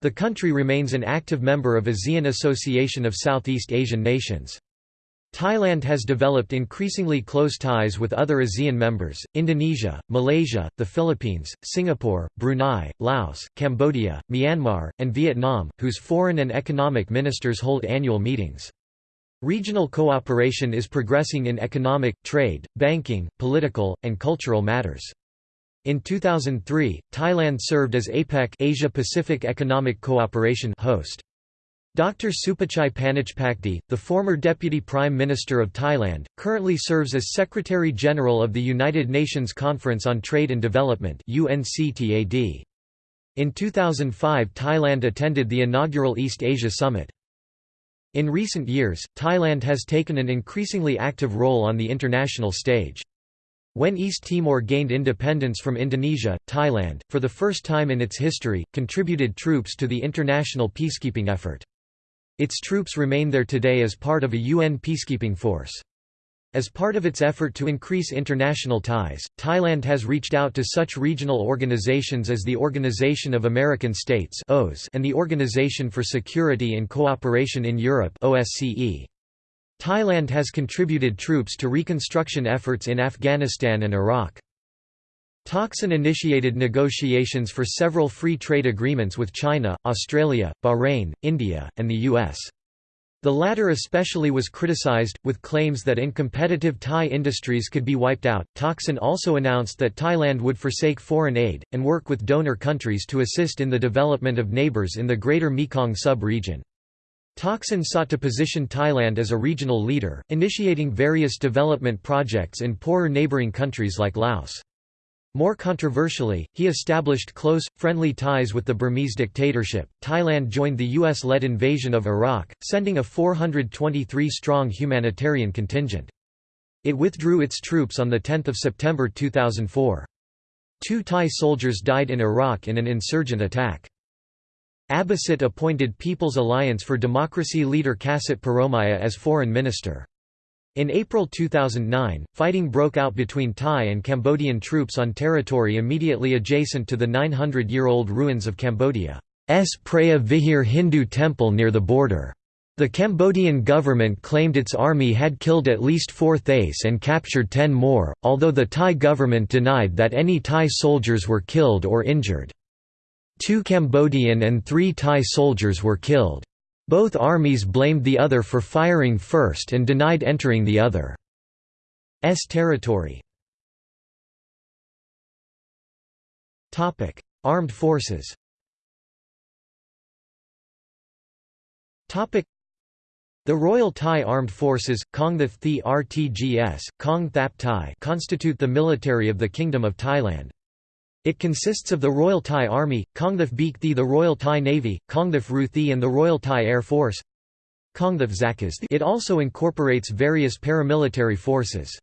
The country remains an active member of ASEAN Association of Southeast Asian Nations. Thailand has developed increasingly close ties with other ASEAN members, Indonesia, Malaysia, the Philippines, Singapore, Brunei, Laos, Cambodia, Myanmar, and Vietnam, whose foreign and economic ministers hold annual meetings. Regional cooperation is progressing in economic, trade, banking, political, and cultural matters. In 2003, Thailand served as APEC Asia Pacific Economic Cooperation host. Dr. Supachai Panichpakdi, the former Deputy Prime Minister of Thailand, currently serves as Secretary-General of the United Nations Conference on Trade and Development In 2005 Thailand attended the inaugural East Asia Summit. In recent years, Thailand has taken an increasingly active role on the international stage. When East Timor gained independence from Indonesia, Thailand, for the first time in its history, contributed troops to the international peacekeeping effort. Its troops remain there today as part of a UN peacekeeping force. As part of its effort to increase international ties, Thailand has reached out to such regional organizations as the Organization of American States and the Organization for Security and Cooperation in Europe Thailand has contributed troops to reconstruction efforts in Afghanistan and Iraq. Thaksin initiated negotiations for several free trade agreements with China, Australia, Bahrain, India, and the U.S. The latter especially was criticized, with claims that incompetitive Thai industries could be wiped out. Thaksin also announced that Thailand would forsake foreign aid, and work with donor countries to assist in the development of neighbors in the Greater Mekong sub-region. Thaksin sought to position Thailand as a regional leader, initiating various development projects in poorer neighboring countries like Laos. More controversially, he established close, friendly ties with the Burmese dictatorship. Thailand joined the US led invasion of Iraq, sending a 423 strong humanitarian contingent. It withdrew its troops on 10 September 2004. Two Thai soldiers died in Iraq in an insurgent attack. Abhisit appointed People's Alliance for Democracy leader Kasit Piromya as foreign minister. In April 2009, fighting broke out between Thai and Cambodian troops on territory immediately adjacent to the 900-year-old ruins of Cambodia's Preah Vihear Hindu temple near the border. The Cambodian government claimed its army had killed at least four Thais and captured ten more, although the Thai government denied that any Thai soldiers were killed or injured. Two Cambodian and three Thai soldiers were killed. Both armies blamed the other for firing first and denied entering the other's territory. Armed forces the Royal Thai Armed Forces, Kongthap Thi RTGS, Kong Thap Thai constitute the military of the Kingdom of Thailand. It consists of the Royal Thai Army, Thi the Royal Thai Navy, Thi and the Royal Thai Air Force Zakas It also incorporates various paramilitary forces.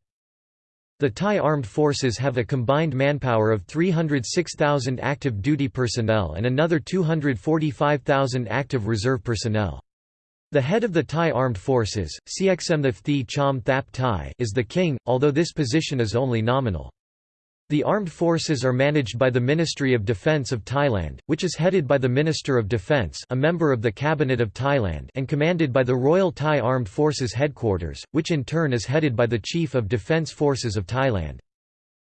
The Thai armed forces have a combined manpower of 306,000 active duty personnel and another 245,000 active reserve personnel. The head of the Thai armed forces, Cxmthap Thi Chom Thap Thai is the king, although this position is only nominal. The armed forces are managed by the Ministry of Defence of Thailand, which is headed by the Minister of Defence a member of the Cabinet of Thailand and commanded by the Royal Thai Armed Forces Headquarters, which in turn is headed by the Chief of Defence Forces of Thailand.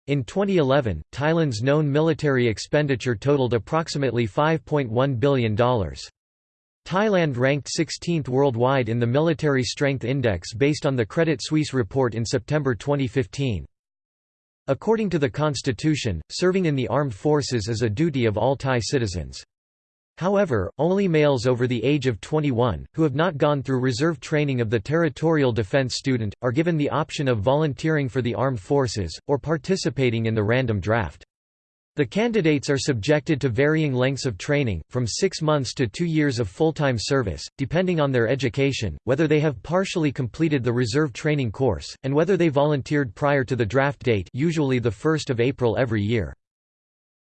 In 2011, Thailand's known military expenditure totaled approximately $5.1 billion. Thailand ranked 16th worldwide in the Military Strength Index based on the Credit Suisse report in September 2015. According to the constitution, serving in the armed forces is a duty of all Thai citizens. However, only males over the age of 21, who have not gone through reserve training of the Territorial Defense Student, are given the option of volunteering for the armed forces, or participating in the random draft. The candidates are subjected to varying lengths of training, from six months to two years of full-time service, depending on their education, whether they have partially completed the reserve training course, and whether they volunteered prior to the draft date usually the 1st of April every year.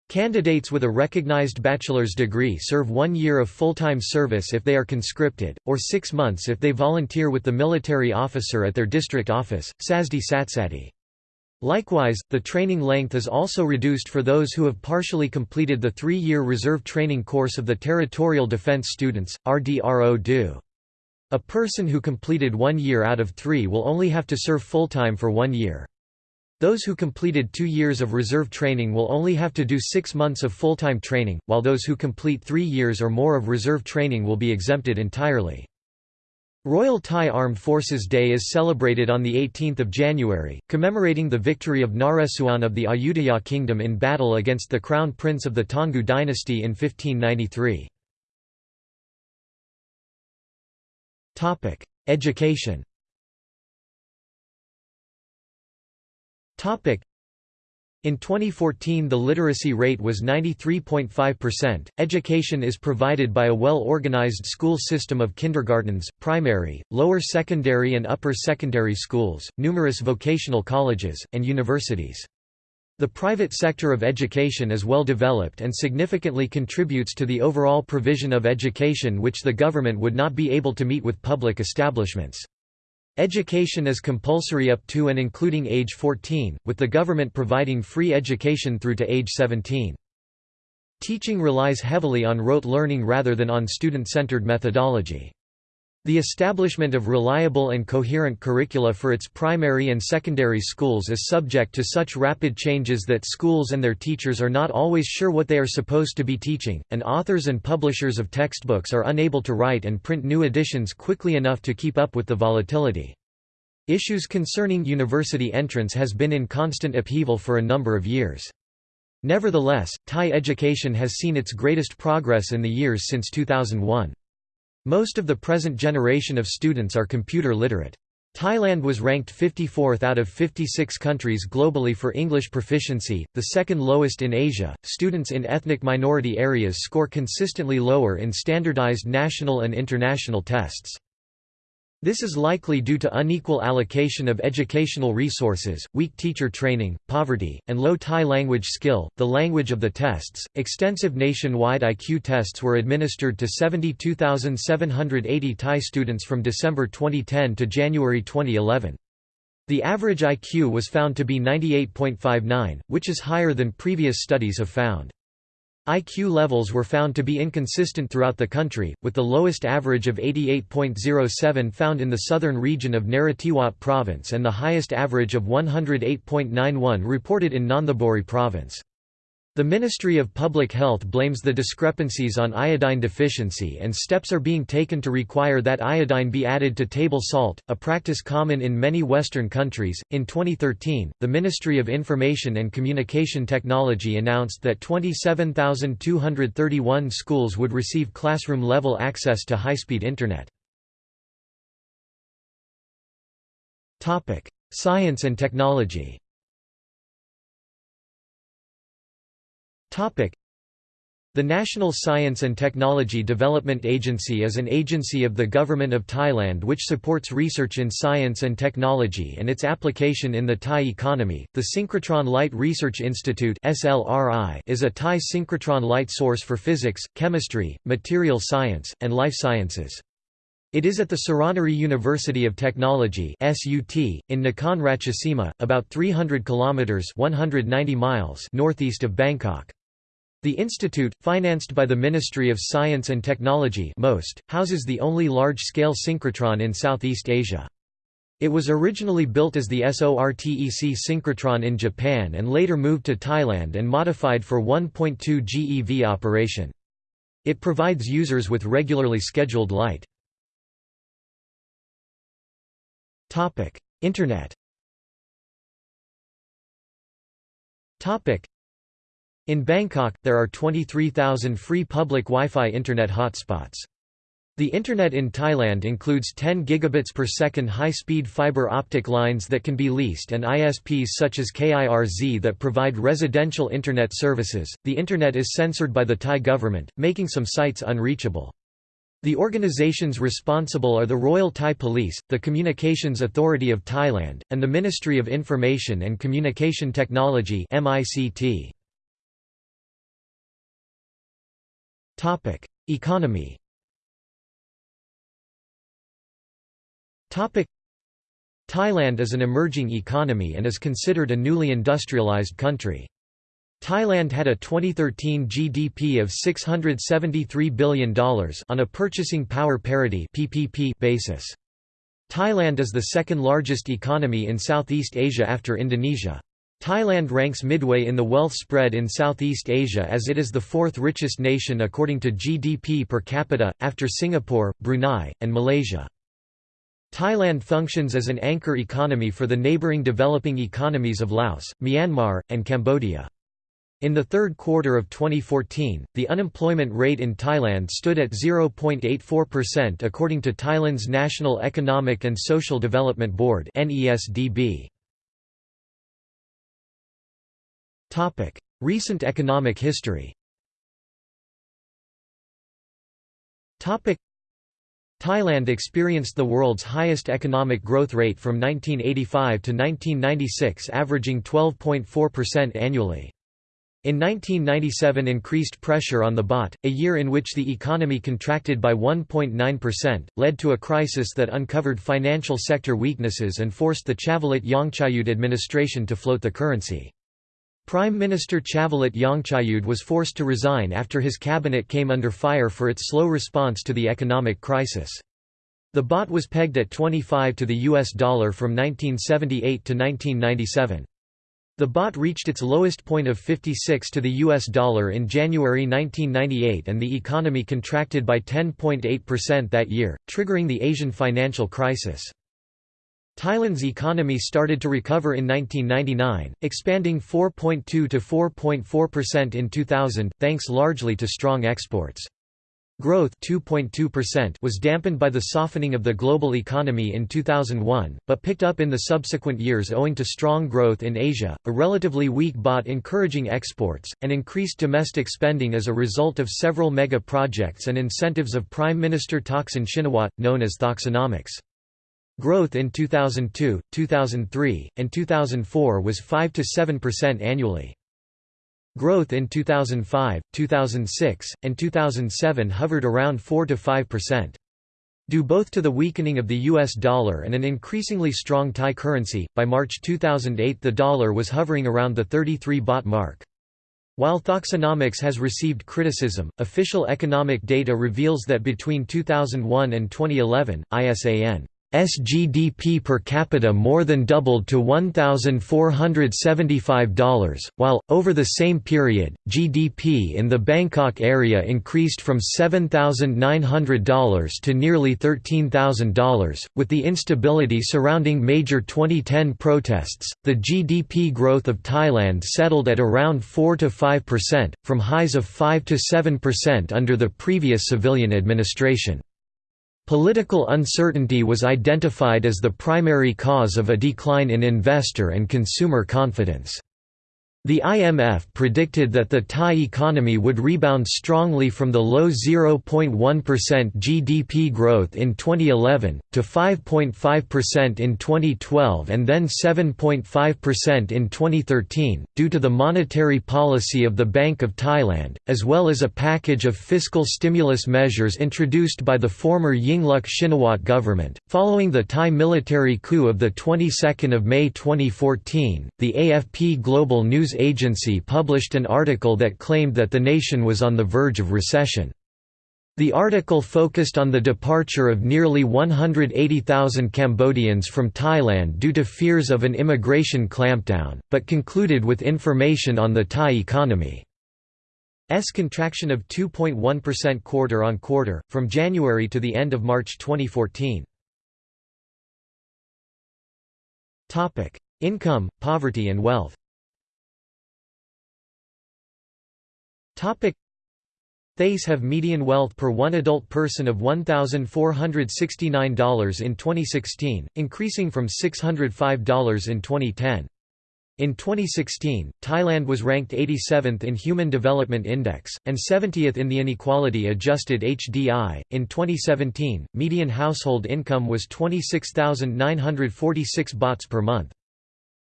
Candidates with a recognized bachelor's degree serve one year of full-time service if they are conscripted, or six months if they volunteer with the military officer at their district office, Sasdi Satsati. Likewise, the training length is also reduced for those who have partially completed the three-year reserve training course of the Territorial Defense Students, RDRO-DO. A person who completed one year out of three will only have to serve full-time for one year. Those who completed two years of reserve training will only have to do six months of full-time training, while those who complete three years or more of reserve training will be exempted entirely. Royal Thai Armed Forces Day is celebrated on 18 January, commemorating the victory of Naresuan of the Ayutthaya kingdom in battle against the crown prince of the Taungoo dynasty in 1593. Education in 2014 the literacy rate was 93.5%. Education is provided by a well-organized school system of kindergartens, primary, lower secondary and upper secondary schools, numerous vocational colleges, and universities. The private sector of education is well developed and significantly contributes to the overall provision of education which the government would not be able to meet with public establishments. Education is compulsory up to and including age 14, with the government providing free education through to age 17. Teaching relies heavily on rote learning rather than on student-centered methodology. The establishment of reliable and coherent curricula for its primary and secondary schools is subject to such rapid changes that schools and their teachers are not always sure what they are supposed to be teaching, and authors and publishers of textbooks are unable to write and print new editions quickly enough to keep up with the volatility. Issues concerning university entrance has been in constant upheaval for a number of years. Nevertheless, Thai education has seen its greatest progress in the years since 2001. Most of the present generation of students are computer literate. Thailand was ranked 54th out of 56 countries globally for English proficiency, the second lowest in Asia. Students in ethnic minority areas score consistently lower in standardized national and international tests. This is likely due to unequal allocation of educational resources, weak teacher training, poverty, and low Thai language skill, the language of the tests. Extensive nationwide IQ tests were administered to 72,780 Thai students from December 2010 to January 2011. The average IQ was found to be 98.59, which is higher than previous studies have found. IQ levels were found to be inconsistent throughout the country, with the lowest average of 88.07 found in the southern region of Narathiwat province and the highest average of 108.91 reported in Nonthaburi province. The Ministry of Public Health blames the discrepancies on iodine deficiency and steps are being taken to require that iodine be added to table salt, a practice common in many Western countries. In 2013, the Ministry of Information and Communication Technology announced that 27,231 schools would receive classroom level access to high speed Internet. Science and technology The National Science and Technology Development Agency is an agency of the Government of Thailand which supports research in science and technology and its application in the Thai economy. The Synchrotron Light Research Institute (SLRI) is a Thai synchrotron light source for physics, chemistry, material science, and life sciences. It is at the Suranaree University of Technology (SUT) in Nakhon Ratchasima, about 300 kilometers (190 miles) northeast of Bangkok. The institute, financed by the Ministry of Science and Technology (MOST), houses the only large-scale synchrotron in Southeast Asia. It was originally built as the SORTEC synchrotron in Japan and later moved to Thailand and modified for 1.2 GeV operation. It provides users with regularly scheduled light. Internet In Bangkok, there are 23,000 free public Wi-Fi Internet hotspots. The Internet in Thailand includes 10 gigabits per second high-speed fiber optic lines that can be leased and ISPs such as KIRZ that provide residential Internet services. The Internet is censored by the Thai government, making some sites unreachable. The organizations responsible are the Royal Thai Police, the Communications Authority of Thailand, and the Ministry of Information and Communication Technology Economy Thailand is an emerging economy and is considered a newly industrialized country. Thailand had a 2013 GDP of $673 billion on a purchasing power parity (PPP) basis. Thailand is the second largest economy in Southeast Asia after Indonesia. Thailand ranks midway in the wealth spread in Southeast Asia as it is the fourth richest nation according to GDP per capita, after Singapore, Brunei, and Malaysia. Thailand functions as an anchor economy for the neighbouring developing economies of Laos, Myanmar, and Cambodia. In the third quarter of 2014, the unemployment rate in Thailand stood at 0.84% according to Thailand's National Economic and Social Development Board Recent economic history Topic: Thailand experienced the world's highest economic growth rate from 1985 to 1996 averaging 12.4% annually. In 1997 increased pressure on the baht, a year in which the economy contracted by 1.9%, led to a crisis that uncovered financial sector weaknesses and forced the Chavalit Yongchaiyudh administration to float the currency. Prime Minister Chavalit Yongchaiyudh was forced to resign after his cabinet came under fire for its slow response to the economic crisis. The baht was pegged at 25 to the US dollar from 1978 to 1997. The baht reached its lowest point of 56 to the US dollar in January 1998 and the economy contracted by 10.8% that year, triggering the Asian financial crisis. Thailand's economy started to recover in 1999, expanding 4.2 to 4.4% in 2000, thanks largely to strong exports. Growth 2.2% was dampened by the softening of the global economy in 2001, but picked up in the subsequent years owing to strong growth in Asia, a relatively weak baht encouraging exports, and increased domestic spending as a result of several mega projects and incentives of Prime Minister Thaksin Shinawatra, known as Thaksinomics. Growth in 2002, 2003, and 2004 was 5–7% annually. Growth in 2005, 2006, and 2007 hovered around 4–5%. Due both to the weakening of the US dollar and an increasingly strong Thai currency, by March 2008 the dollar was hovering around the 33 baht mark. While Thaksinomics has received criticism, official economic data reveals that between 2001 and 2011, ISAN SGDP per capita more than doubled to $1,475, while, over the same period, GDP in the Bangkok area increased from $7,900 to nearly $13,000. With the instability surrounding major 2010 protests, the GDP growth of Thailand settled at around 4 to 5%, from highs of 5 to 7% under the previous civilian administration. Political uncertainty was identified as the primary cause of a decline in investor and consumer confidence. The IMF predicted that the Thai economy would rebound strongly from the low 0.1% GDP growth in 2011, to 5.5% in 2012 and then 7.5% in 2013, due to the monetary policy of the Bank of Thailand, as well as a package of fiscal stimulus measures introduced by the former Yingluck Shinawatra government. Following the Thai military coup of the 22nd of May 2014, the AFP Global News agency published an article that claimed that the nation was on the verge of recession. The article focused on the departure of nearly 180,000 Cambodians from Thailand due to fears of an immigration clampdown, but concluded with information on the Thai economy. S contraction of 2.1% quarter on quarter, from January to the end of March 2014. Income, poverty and wealth Thais have median wealth per one adult person of $1,469 in 2016, increasing from $605 in 2010. In 2016, Thailand was ranked 87th in Human Development Index, and 70th in the Inequality Adjusted HDI. In 2017, median household income was 26,946 bahts per month.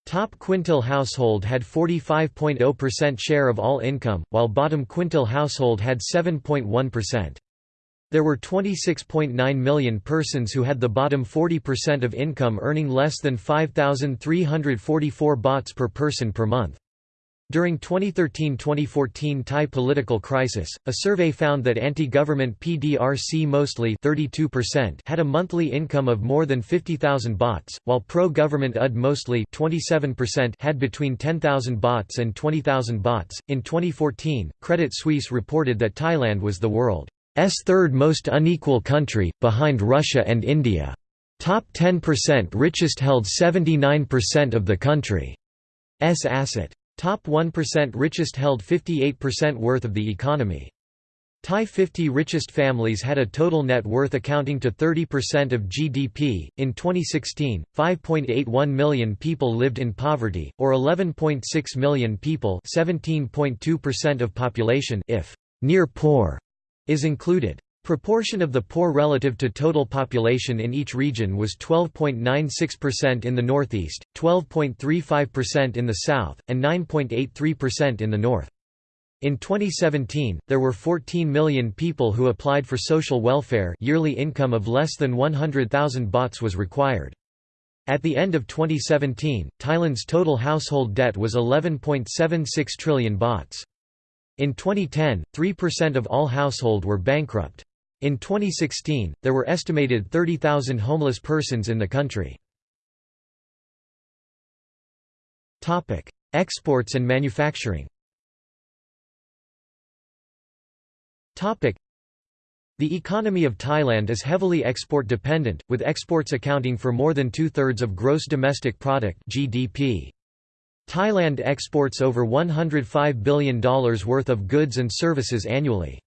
Top quintile household had 45.0% share of all income, while bottom quintile household had 7.1%. There were 26.9 million persons who had the bottom 40% of income earning less than 5,344 bahts per person per month. During 2013–2014 Thai political crisis, a survey found that anti-government PDRC mostly 32% had a monthly income of more than 50,000 bahts, while pro-government UD mostly 27% had between 10,000 bahts and 20,000 bahts. In 2014, Credit Suisse reported that Thailand was the world's third most unequal country, behind Russia and India. Top 10% richest held 79% of the country's asset. Top 1% richest held 58% worth of the economy. Thai 50 richest families had a total net worth accounting to 30% of GDP. In 2016, 5.81 million people lived in poverty, or 11.6 million people, 17.2% of population if near poor is included. Proportion of the poor relative to total population in each region was 12.96% in the northeast, 12.35% in the south, and 9.83% in the north. In 2017, there were 14 million people who applied for social welfare yearly income of less than 100,000 bahts was required. At the end of 2017, Thailand's total household debt was 11.76 trillion bahts. In 2010, 3% of all household were bankrupt. In 2016, there were estimated 30,000 homeless persons in the country. Topic: Exports and manufacturing Topic: The economy of Thailand is heavily export-dependent, with exports accounting for more than two-thirds of gross domestic product (GDP). Thailand exports over $105 billion worth of goods and services annually.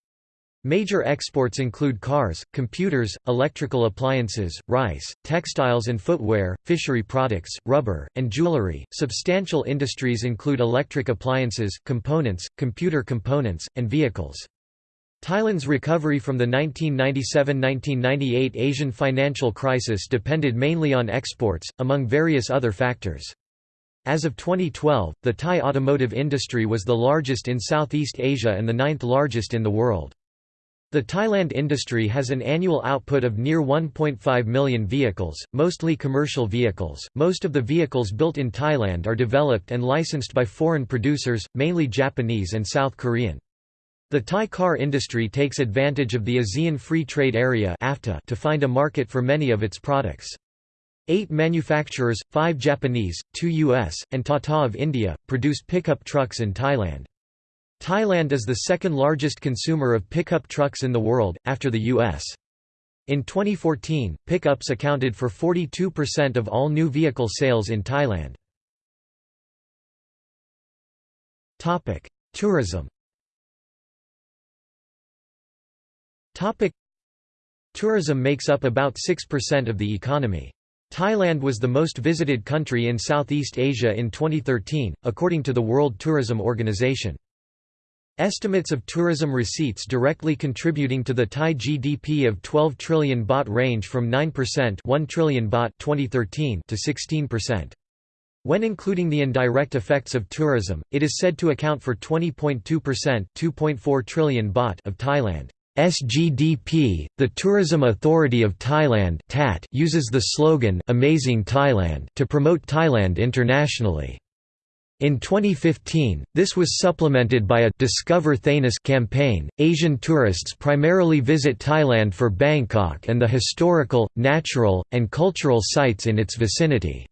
Major exports include cars, computers, electrical appliances, rice, textiles and footwear, fishery products, rubber, and jewelry. Substantial industries include electric appliances, components, computer components, and vehicles. Thailand's recovery from the 1997–1998 Asian financial crisis depended mainly on exports, among various other factors. As of 2012, the Thai automotive industry was the largest in Southeast Asia and the ninth largest in the world. The Thailand industry has an annual output of near 1.5 million vehicles, mostly commercial vehicles. Most of the vehicles built in Thailand are developed and licensed by foreign producers, mainly Japanese and South Korean. The Thai car industry takes advantage of the ASEAN Free Trade Area to find a market for many of its products. Eight manufacturers, five Japanese, two US, and Tata of India, produce pickup trucks in Thailand. Thailand is the second largest consumer of pickup trucks in the world, after the U.S. In 2014, pickups accounted for 42% of all new vehicle sales in Thailand. Tourism Tourism makes up about 6% of the economy. Thailand was the most visited country in Southeast Asia in 2013, according to the World Tourism Organization. Estimates of tourism receipts directly contributing to the Thai GDP of 12 trillion baht range from 9% 1 trillion baht 2013 to 16%. When including the indirect effects of tourism, it is said to account for 20.2% 2.4 trillion baht of Thailand. SGDP, the Tourism Authority of Thailand uses the slogan Amazing Thailand to promote Thailand internationally. In 2015, this was supplemented by a Discover Thainess campaign. Asian tourists primarily visit Thailand for Bangkok and the historical, natural, and cultural sites in its vicinity.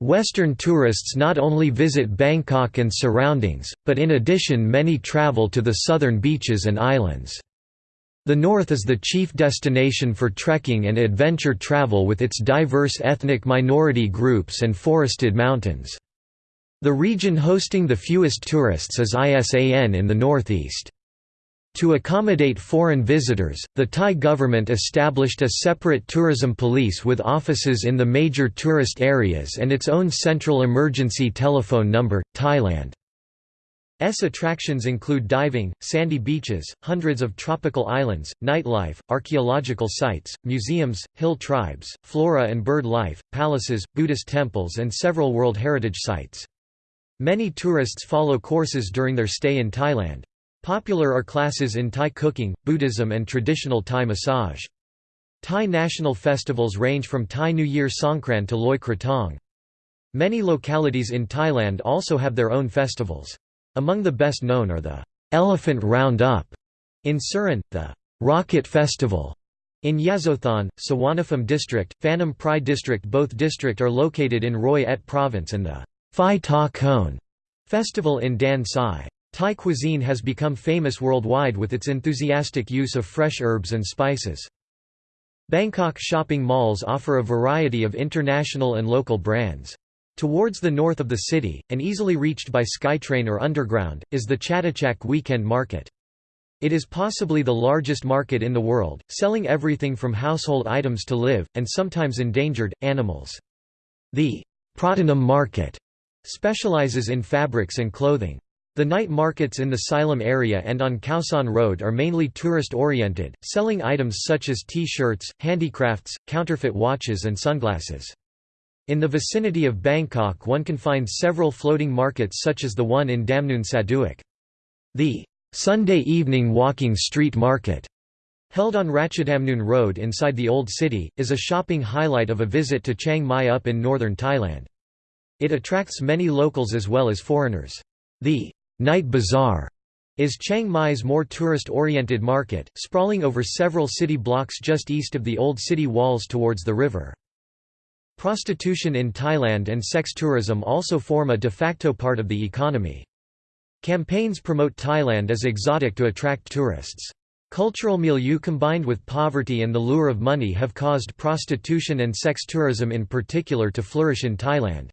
Western tourists not only visit Bangkok and surroundings, but in addition many travel to the southern beaches and islands. The north is the chief destination for trekking and adventure travel with its diverse ethnic minority groups and forested mountains. The region hosting the fewest tourists is Isan in the northeast. To accommodate foreign visitors, the Thai government established a separate tourism police with offices in the major tourist areas and its own central emergency telephone number. Thailand S attractions include diving, sandy beaches, hundreds of tropical islands, nightlife, archaeological sites, museums, hill tribes, flora and bird life, palaces, Buddhist temples and several World Heritage Sites. Many tourists follow courses during their stay in Thailand. Popular are classes in Thai cooking, Buddhism and traditional Thai massage. Thai national festivals range from Thai New Year Songkran to Loi Krathong. Many localities in Thailand also have their own festivals. Among the best known are the Elephant Round-Up in Surin, the Rocket Festival in Yasothon, Suvarnabhumi district, Phanom Prai district Both district are located in Roi Et province and the Phi Ta Khon festival in Dan Sai. Thai cuisine has become famous worldwide with its enthusiastic use of fresh herbs and spices. Bangkok shopping malls offer a variety of international and local brands. Towards the north of the city, and easily reached by Skytrain or underground, is the Chatuchak Weekend Market. It is possibly the largest market in the world, selling everything from household items to live, and sometimes endangered, animals. The Pratunam Market Specializes in fabrics and clothing. The night markets in the Silom area and on Khao Road are mainly tourist-oriented, selling items such as T-shirts, handicrafts, counterfeit watches and sunglasses. In the vicinity of Bangkok one can find several floating markets such as the one in Damnoen Saduak. The Sunday evening walking street market, held on Ratchadamnoon Road inside the Old City, is a shopping highlight of a visit to Chiang Mai up in northern Thailand. It attracts many locals as well as foreigners. The Night Bazaar is Chiang Mai's more tourist-oriented market, sprawling over several city blocks just east of the old city walls towards the river. Prostitution in Thailand and sex tourism also form a de facto part of the economy. Campaigns promote Thailand as exotic to attract tourists. Cultural milieu combined with poverty and the lure of money have caused prostitution and sex tourism in particular to flourish in Thailand.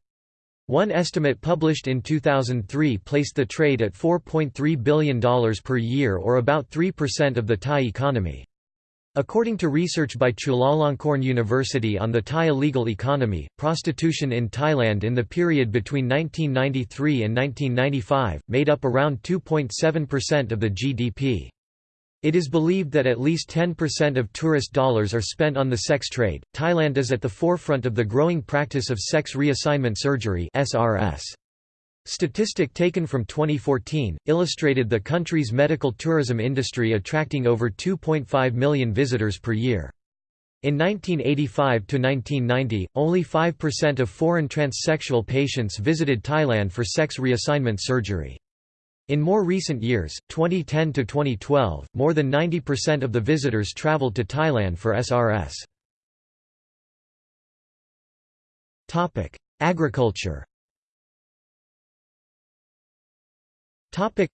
One estimate published in 2003 placed the trade at $4.3 billion per year or about 3% of the Thai economy. According to research by Chulalongkorn University on the Thai illegal economy, prostitution in Thailand in the period between 1993 and 1995, made up around 2.7% of the GDP. It is believed that at least 10% of tourist dollars are spent on the sex trade. Thailand is at the forefront of the growing practice of sex reassignment surgery (SRS). Statistic taken from 2014 illustrated the country's medical tourism industry attracting over 2.5 million visitors per year. In 1985 to 1990, only 5% of foreign transsexual patients visited Thailand for sex reassignment surgery. In more recent years, 2010 to 2012, more than 90% of the visitors traveled to Thailand for SRS. Topic: Agriculture. Topic: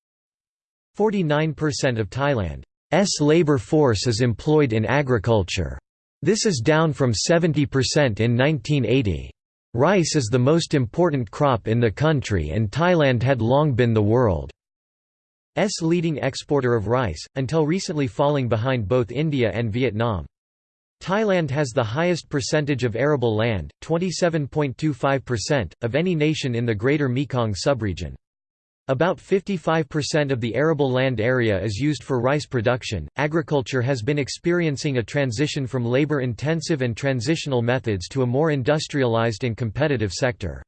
49% of Thailand's labor force is employed in agriculture. This is down from 70% in 1980. Rice is the most important crop in the country and Thailand had long been the world. S leading exporter of rice, until recently falling behind both India and Vietnam. Thailand has the highest percentage of arable land, 27.25%, of any nation in the Greater Mekong subregion. About 55% of the arable land area is used for rice production. Agriculture has been experiencing a transition from labor intensive and transitional methods to a more industrialized and competitive sector.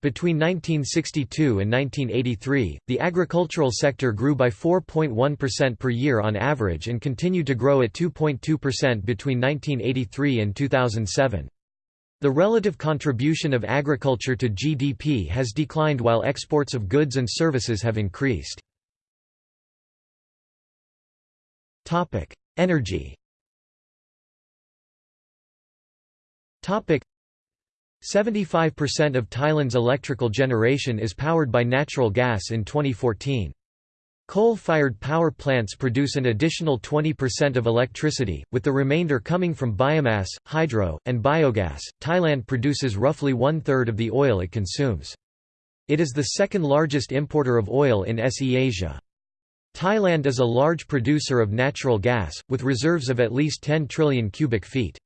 Between 1962 and 1983, the agricultural sector grew by 4.1% per year on average and continued to grow at 2.2% between 1983 and 2007. The relative contribution of agriculture to GDP has declined while exports of goods and services have increased. Energy 75% of Thailand's electrical generation is powered by natural gas in 2014. Coal-fired power plants produce an additional 20% of electricity, with the remainder coming from biomass, hydro, and biogas. Thailand produces roughly one-third of the oil it consumes. It is the second largest importer of oil in SE Asia. Thailand is a large producer of natural gas, with reserves of at least 10 trillion cubic feet.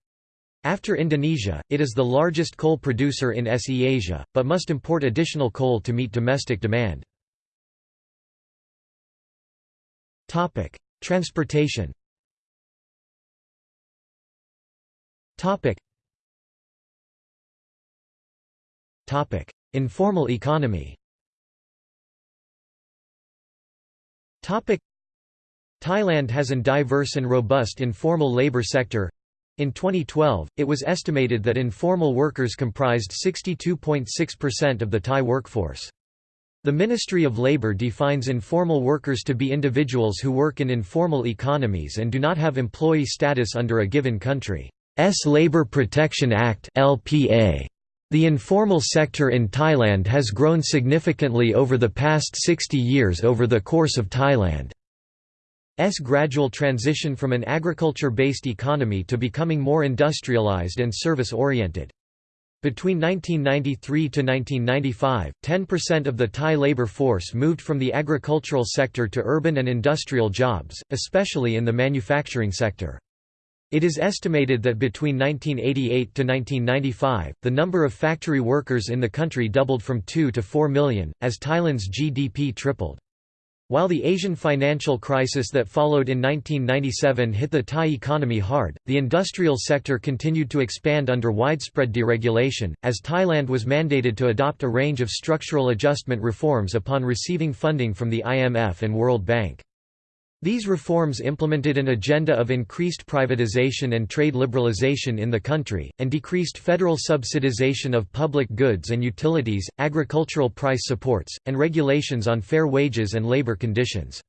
After Indonesia, it is the largest coal producer in SE Asia, but must import additional coal to meet domestic demand. Transportation. Informal economy. Thailand has an diverse and robust informal labor sector. In 2012, it was estimated that informal workers comprised 62.6% of the Thai workforce. The Ministry of Labour defines informal workers to be individuals who work in informal economies and do not have employee status under a given country's Labour Protection Act (LPA). The informal sector in Thailand has grown significantly over the past 60 years over the course of Thailand's gradual transition from an agriculture-based economy to becoming more industrialized and service-oriented. Between 1993 to 1995, 10% of the Thai labor force moved from the agricultural sector to urban and industrial jobs, especially in the manufacturing sector. It is estimated that between 1988 to 1995, the number of factory workers in the country doubled from 2 to 4 million, as Thailand's GDP tripled. While the Asian financial crisis that followed in 1997 hit the Thai economy hard, the industrial sector continued to expand under widespread deregulation, as Thailand was mandated to adopt a range of structural adjustment reforms upon receiving funding from the IMF and World Bank. These reforms implemented an agenda of increased privatization and trade liberalization in the country, and decreased federal subsidization of public goods and utilities, agricultural price supports, and regulations on fair wages and labor conditions.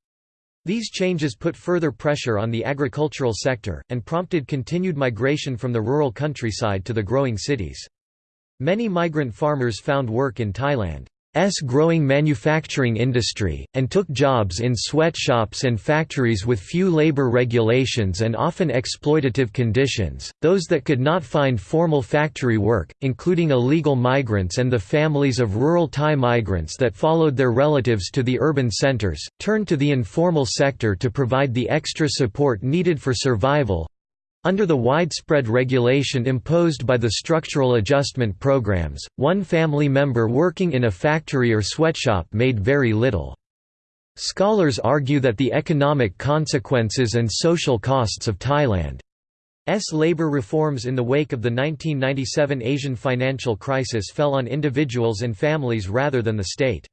These changes put further pressure on the agricultural sector, and prompted continued migration from the rural countryside to the growing cities. Many migrant farmers found work in Thailand. S growing manufacturing industry, and took jobs in sweatshops and factories with few labor regulations and often exploitative conditions. Those that could not find formal factory work, including illegal migrants and the families of rural Thai migrants that followed their relatives to the urban centers, turned to the informal sector to provide the extra support needed for survival, under the widespread regulation imposed by the structural adjustment programs, one family member working in a factory or sweatshop made very little. Scholars argue that the economic consequences and social costs of Thailand's labor reforms in the wake of the 1997 Asian financial crisis fell on individuals and families rather than the state.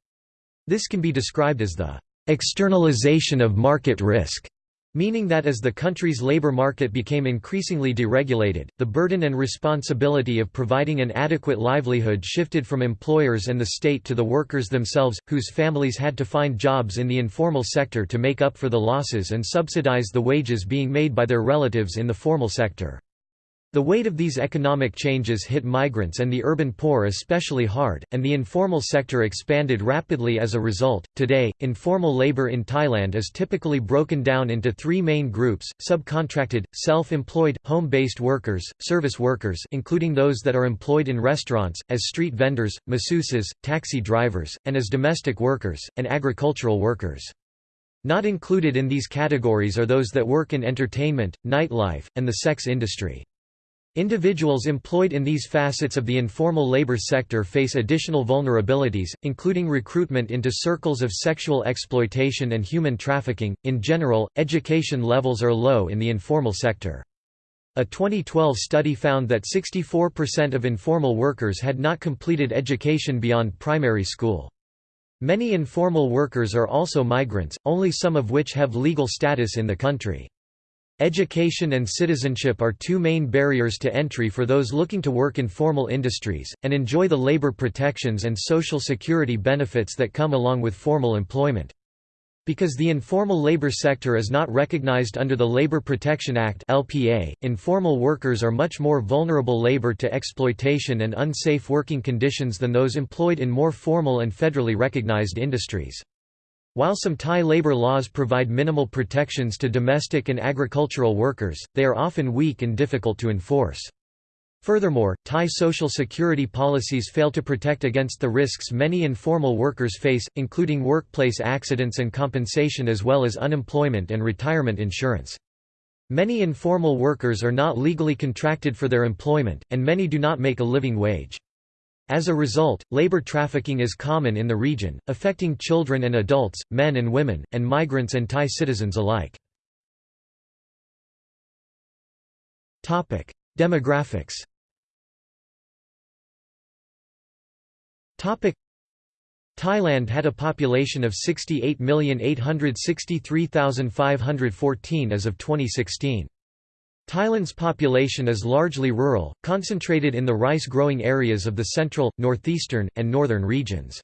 This can be described as the externalization of market risk Meaning that as the country's labor market became increasingly deregulated, the burden and responsibility of providing an adequate livelihood shifted from employers and the state to the workers themselves, whose families had to find jobs in the informal sector to make up for the losses and subsidize the wages being made by their relatives in the formal sector. The weight of these economic changes hit migrants and the urban poor especially hard, and the informal sector expanded rapidly as a result. Today, informal labor in Thailand is typically broken down into three main groups: subcontracted, self-employed, home-based workers, service workers, including those that are employed in restaurants as street vendors, masseuses, taxi drivers, and as domestic workers, and agricultural workers. Not included in these categories are those that work in entertainment, nightlife, and the sex industry. Individuals employed in these facets of the informal labor sector face additional vulnerabilities, including recruitment into circles of sexual exploitation and human trafficking. In general, education levels are low in the informal sector. A 2012 study found that 64% of informal workers had not completed education beyond primary school. Many informal workers are also migrants, only some of which have legal status in the country. Education and citizenship are two main barriers to entry for those looking to work in formal industries, and enjoy the labor protections and social security benefits that come along with formal employment. Because the informal labor sector is not recognized under the Labor Protection Act (LPA), informal workers are much more vulnerable labor to exploitation and unsafe working conditions than those employed in more formal and federally recognized industries. While some Thai labor laws provide minimal protections to domestic and agricultural workers, they are often weak and difficult to enforce. Furthermore, Thai social security policies fail to protect against the risks many informal workers face, including workplace accidents and compensation as well as unemployment and retirement insurance. Many informal workers are not legally contracted for their employment, and many do not make a living wage. As a result, labor trafficking is common in the region, affecting children and adults, men and women, and migrants and Thai citizens alike. Demographics Thailand had a population of 68,863,514 as of 2016. Thailand's population is largely rural, concentrated in the rice-growing areas of the central, northeastern, and northern regions.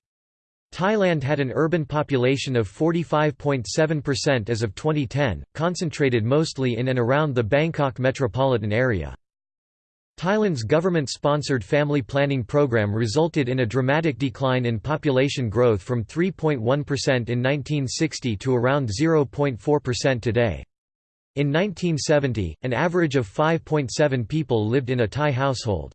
Thailand had an urban population of 45.7% as of 2010, concentrated mostly in and around the Bangkok metropolitan area. Thailand's government-sponsored family planning program resulted in a dramatic decline in population growth from 3.1% in 1960 to around 0.4% today. In 1970, an average of 5.7 people lived in a Thai household.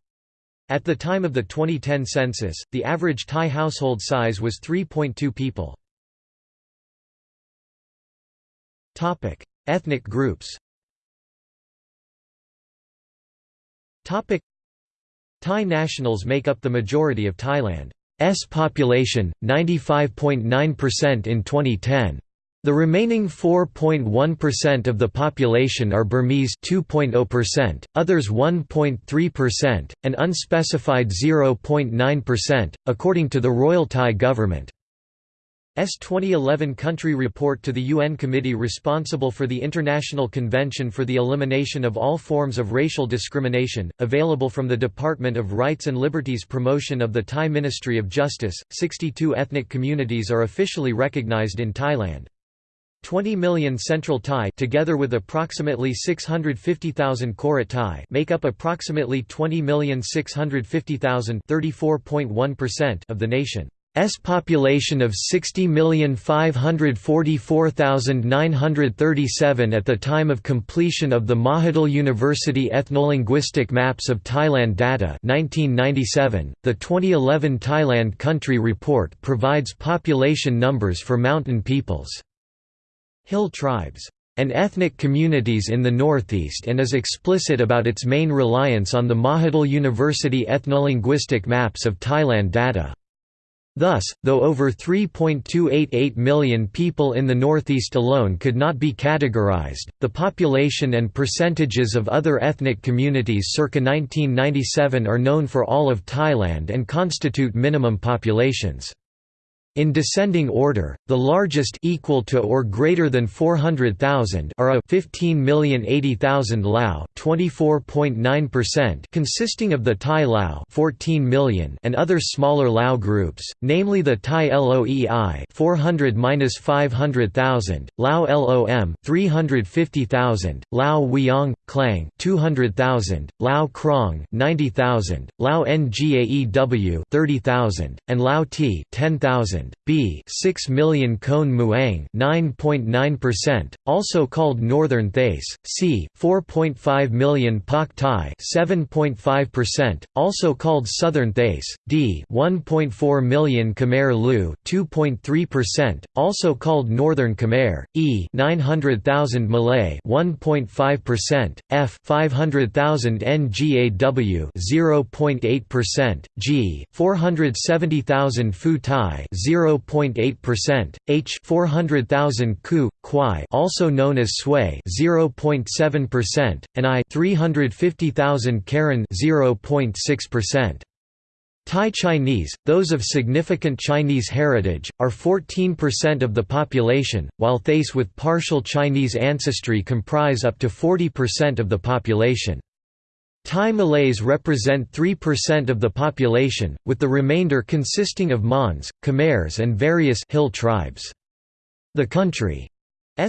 At the time of the 2010 census, the average Thai household size was 3.2 people. Topic: Ethnic groups Topic: Thai nationals make up the majority of Thailand's population, 95.9% in 2010. The remaining 4.1% of the population are Burmese 2.0%, others 1.3%, and unspecified 0.9%, according to the Royal Thai government. S 2011 country report to the UN committee responsible for the International Convention for the Elimination of All Forms of Racial Discrimination, available from the Department of Rights and Liberties Promotion of the Thai Ministry of Justice. 62 ethnic communities are officially recognized in Thailand. 20 million Central Thai together with approximately 650,000 Korat Thai make up approximately 20,650,000 of the nation's population of 60,544,937 at the time of completion of the Mahidol University Ethnolinguistic Maps of Thailand data 1997. .The 2011 Thailand Country Report provides population numbers for mountain peoples. Hill tribes, and ethnic communities in the northeast and is explicit about its main reliance on the Mahidol University ethnolinguistic maps of Thailand data. Thus, though over 3.288 million people in the northeast alone could not be categorized, the population and percentages of other ethnic communities circa 1997 are known for all of Thailand and constitute minimum populations. In descending order, the largest equal to or greater than 400,000 are a 15,080,000 Lao, 24.9%, consisting of the Thai Lao, 14 million, and other smaller Lao groups, namely the Thai Loei, 400-500,000, Lao Lom, 350,000, Lao Wiang, Klang, 200,000, Lao Krong, 90,000, Lao Ngaew, 30,000, and Lao T, 10,000. Thailand, b 6 million Khon Muang 9.9%, also called Northern Thais, c 4.5 million Pak Thai 7.5%, also called Southern Thais, d 1.4 million Khmer Lu 2.3%, also called Northern Khmer, e 900,000 Malay 1.5%, f 500,000 Ngaw 0.8%, g 470,000 Phu Thai 0.8%, h 400,000 Ku, Kwai also known as Sway 0.7%, and i 350,000 Karen 0.6%. Thai Chinese, those of significant Chinese heritage, are 14% of the population, while Thais with partial Chinese ancestry comprise up to 40% of the population. Thai Malays represent 3% of the population, with the remainder consisting of Mons, Khmers and various hill tribes. The country's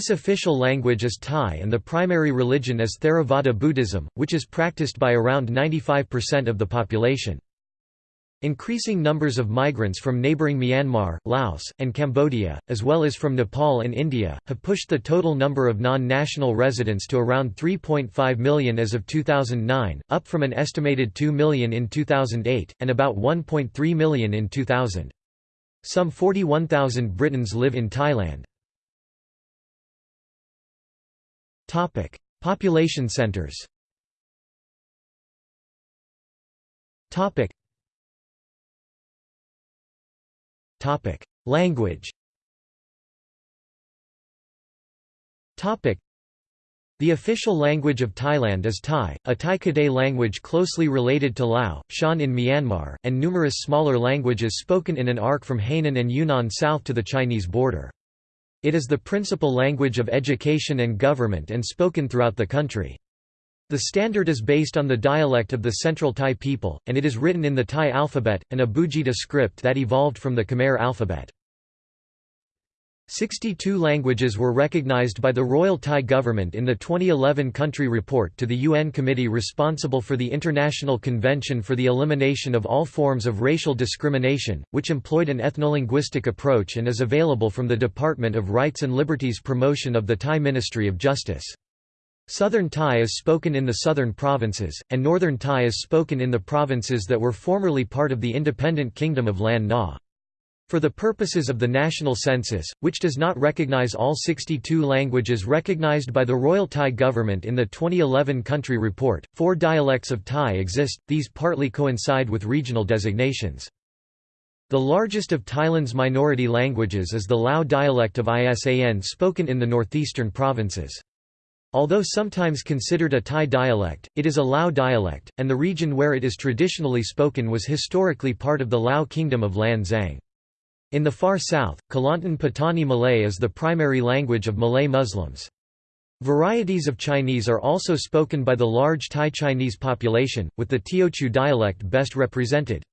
official language is Thai and the primary religion is Theravada Buddhism, which is practiced by around 95% of the population. Increasing numbers of migrants from neighbouring Myanmar, Laos, and Cambodia, as well as from Nepal and India, have pushed the total number of non-national residents to around 3.5 million as of 2009, up from an estimated 2 million in 2008, and about 1.3 million in 2000. Some 41,000 Britons live in Thailand. Population centers Language the official language of Thailand is Thai, a Thai Kadai language closely related to Lao, Shan in Myanmar, and numerous smaller languages spoken in an arc from Hainan and Yunnan south to the Chinese border. It is the principal language of education and government and spoken throughout the country. The standard is based on the dialect of the Central Thai people, and it is written in the Thai alphabet, an Abugida script that evolved from the Khmer alphabet. 62 languages were recognized by the Royal Thai government in the 2011 country report to the UN committee responsible for the International Convention for the Elimination of All Forms of Racial Discrimination, which employed an ethnolinguistic approach and is available from the Department of Rights and Liberties Promotion of the Thai Ministry of Justice. Southern Thai is spoken in the southern provinces, and Northern Thai is spoken in the provinces that were formerly part of the independent Kingdom of Lan Na. For the purposes of the national census, which does not recognize all 62 languages recognized by the Royal Thai government in the 2011 country report, four dialects of Thai exist, these partly coincide with regional designations. The largest of Thailand's minority languages is the Lao dialect of Isan spoken in the northeastern provinces. Although sometimes considered a Thai dialect, it is a Lao dialect, and the region where it is traditionally spoken was historically part of the Lao Kingdom of Lan Xang. In the far south, Kelantan Patani Malay is the primary language of Malay Muslims. Varieties of Chinese are also spoken by the large Thai Chinese population, with the Teochew dialect best represented.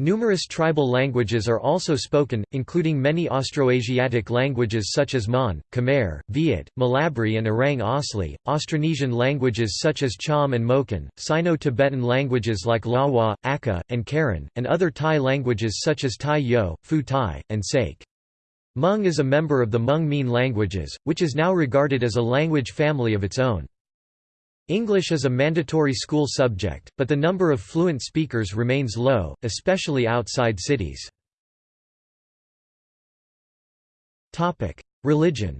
Numerous tribal languages are also spoken, including many Austroasiatic languages such as Mon, Khmer, Viet, Mlabri and Orang Asli, Austronesian languages such as Cham and Moken, Sino-Tibetan languages like Lawa, Akha, and Karen, and other Thai languages such as Thai Yo, Phu Thai, and Sake. Hmong is a member of the Hmong-Mien languages, which is now regarded as a language family of its own. English is a mandatory school subject, but the number of fluent speakers remains low, especially outside cities. Religion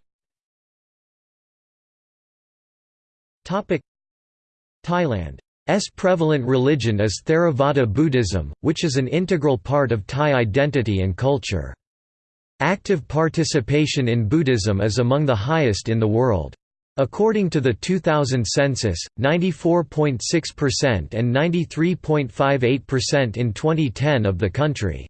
Thailand's prevalent religion is Theravada Buddhism, which is an integral part of Thai identity and culture. Active participation in Buddhism is among the highest in the world. According to the 2000 census, 94.6% and 93.58% in 2010 of the country's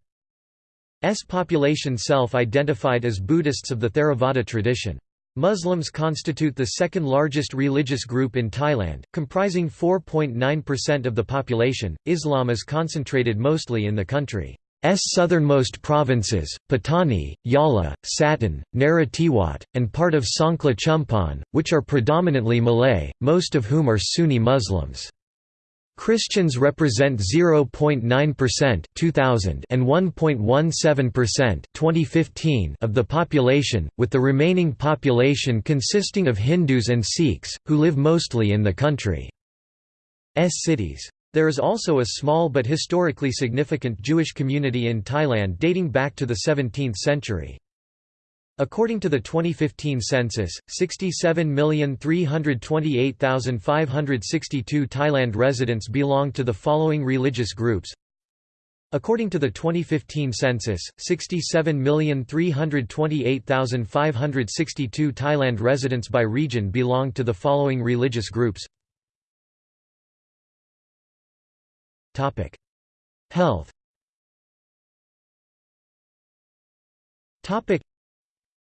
population self-identified as Buddhists of the Theravada tradition. Muslims constitute the second largest religious group in Thailand, comprising 4.9% of the population. Islam is concentrated mostly in the country. S southernmost provinces, Patani, Yala, Satun, Narathiwat, and part of Songkhla Chumphon, which are predominantly Malay, most of whom are Sunni Muslims. Christians represent 0.9% 2000 and 1.17% 2015 of the population, with the remaining population consisting of Hindus and Sikhs, who live mostly in the country. S cities. There is also a small but historically significant Jewish community in Thailand dating back to the 17th century. According to the 2015 census, 67,328,562 Thailand residents belong to the following religious groups. According to the 2015 census, 67,328,562 Thailand residents by region belong to the following religious groups. Health.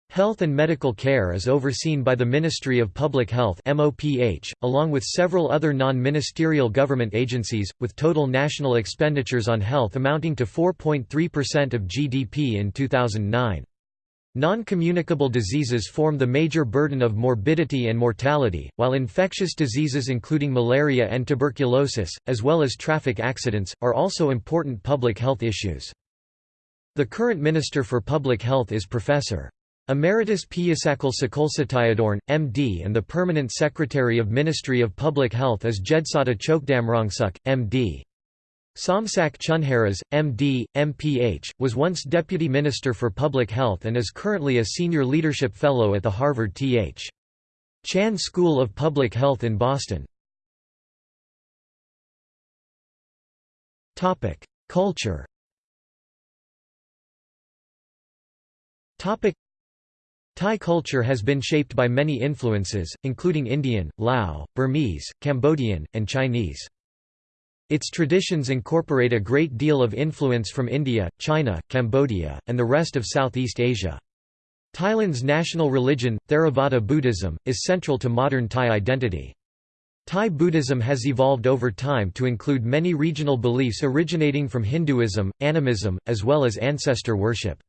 Health and medical care is overseen by the Ministry of Public Health MOPH, along with several other non-ministerial government agencies, with total national expenditures on health amounting to 4.3% of GDP in 2009. Non-communicable diseases form the major burden of morbidity and mortality, while infectious diseases including malaria and tuberculosis, as well as traffic accidents, are also important public health issues. The current Minister for Public Health is Professor. Emeritus Piyasakol Sakolsatayadorn, MD and the Permanent Secretary of Ministry of Public Health is Jedsata Chokdamrongsuk, MD. Somsak Chunharas, MD, MPH, was once Deputy Minister for Public Health and is currently a Senior Leadership Fellow at the Harvard T.H. Chan School of Public Health in Boston. Culture Thai culture has been shaped by many influences, including Indian, Lao, Burmese, Cambodian, and Chinese. Its traditions incorporate a great deal of influence from India, China, Cambodia, and the rest of Southeast Asia. Thailand's national religion, Theravada Buddhism, is central to modern Thai identity. Thai Buddhism has evolved over time to include many regional beliefs originating from Hinduism, animism, as well as ancestor worship.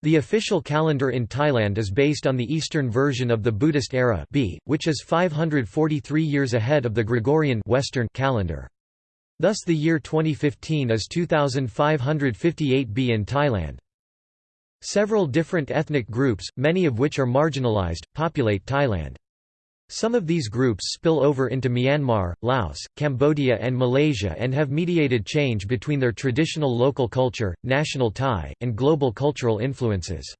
The official calendar in Thailand is based on the Eastern version of the Buddhist era B, which is 543 years ahead of the Gregorian Western calendar. Thus the year 2015 is 2558 B in Thailand. Several different ethnic groups, many of which are marginalized, populate Thailand. Some of these groups spill over into Myanmar, Laos, Cambodia and Malaysia and have mediated change between their traditional local culture, national Thai, and global cultural influences.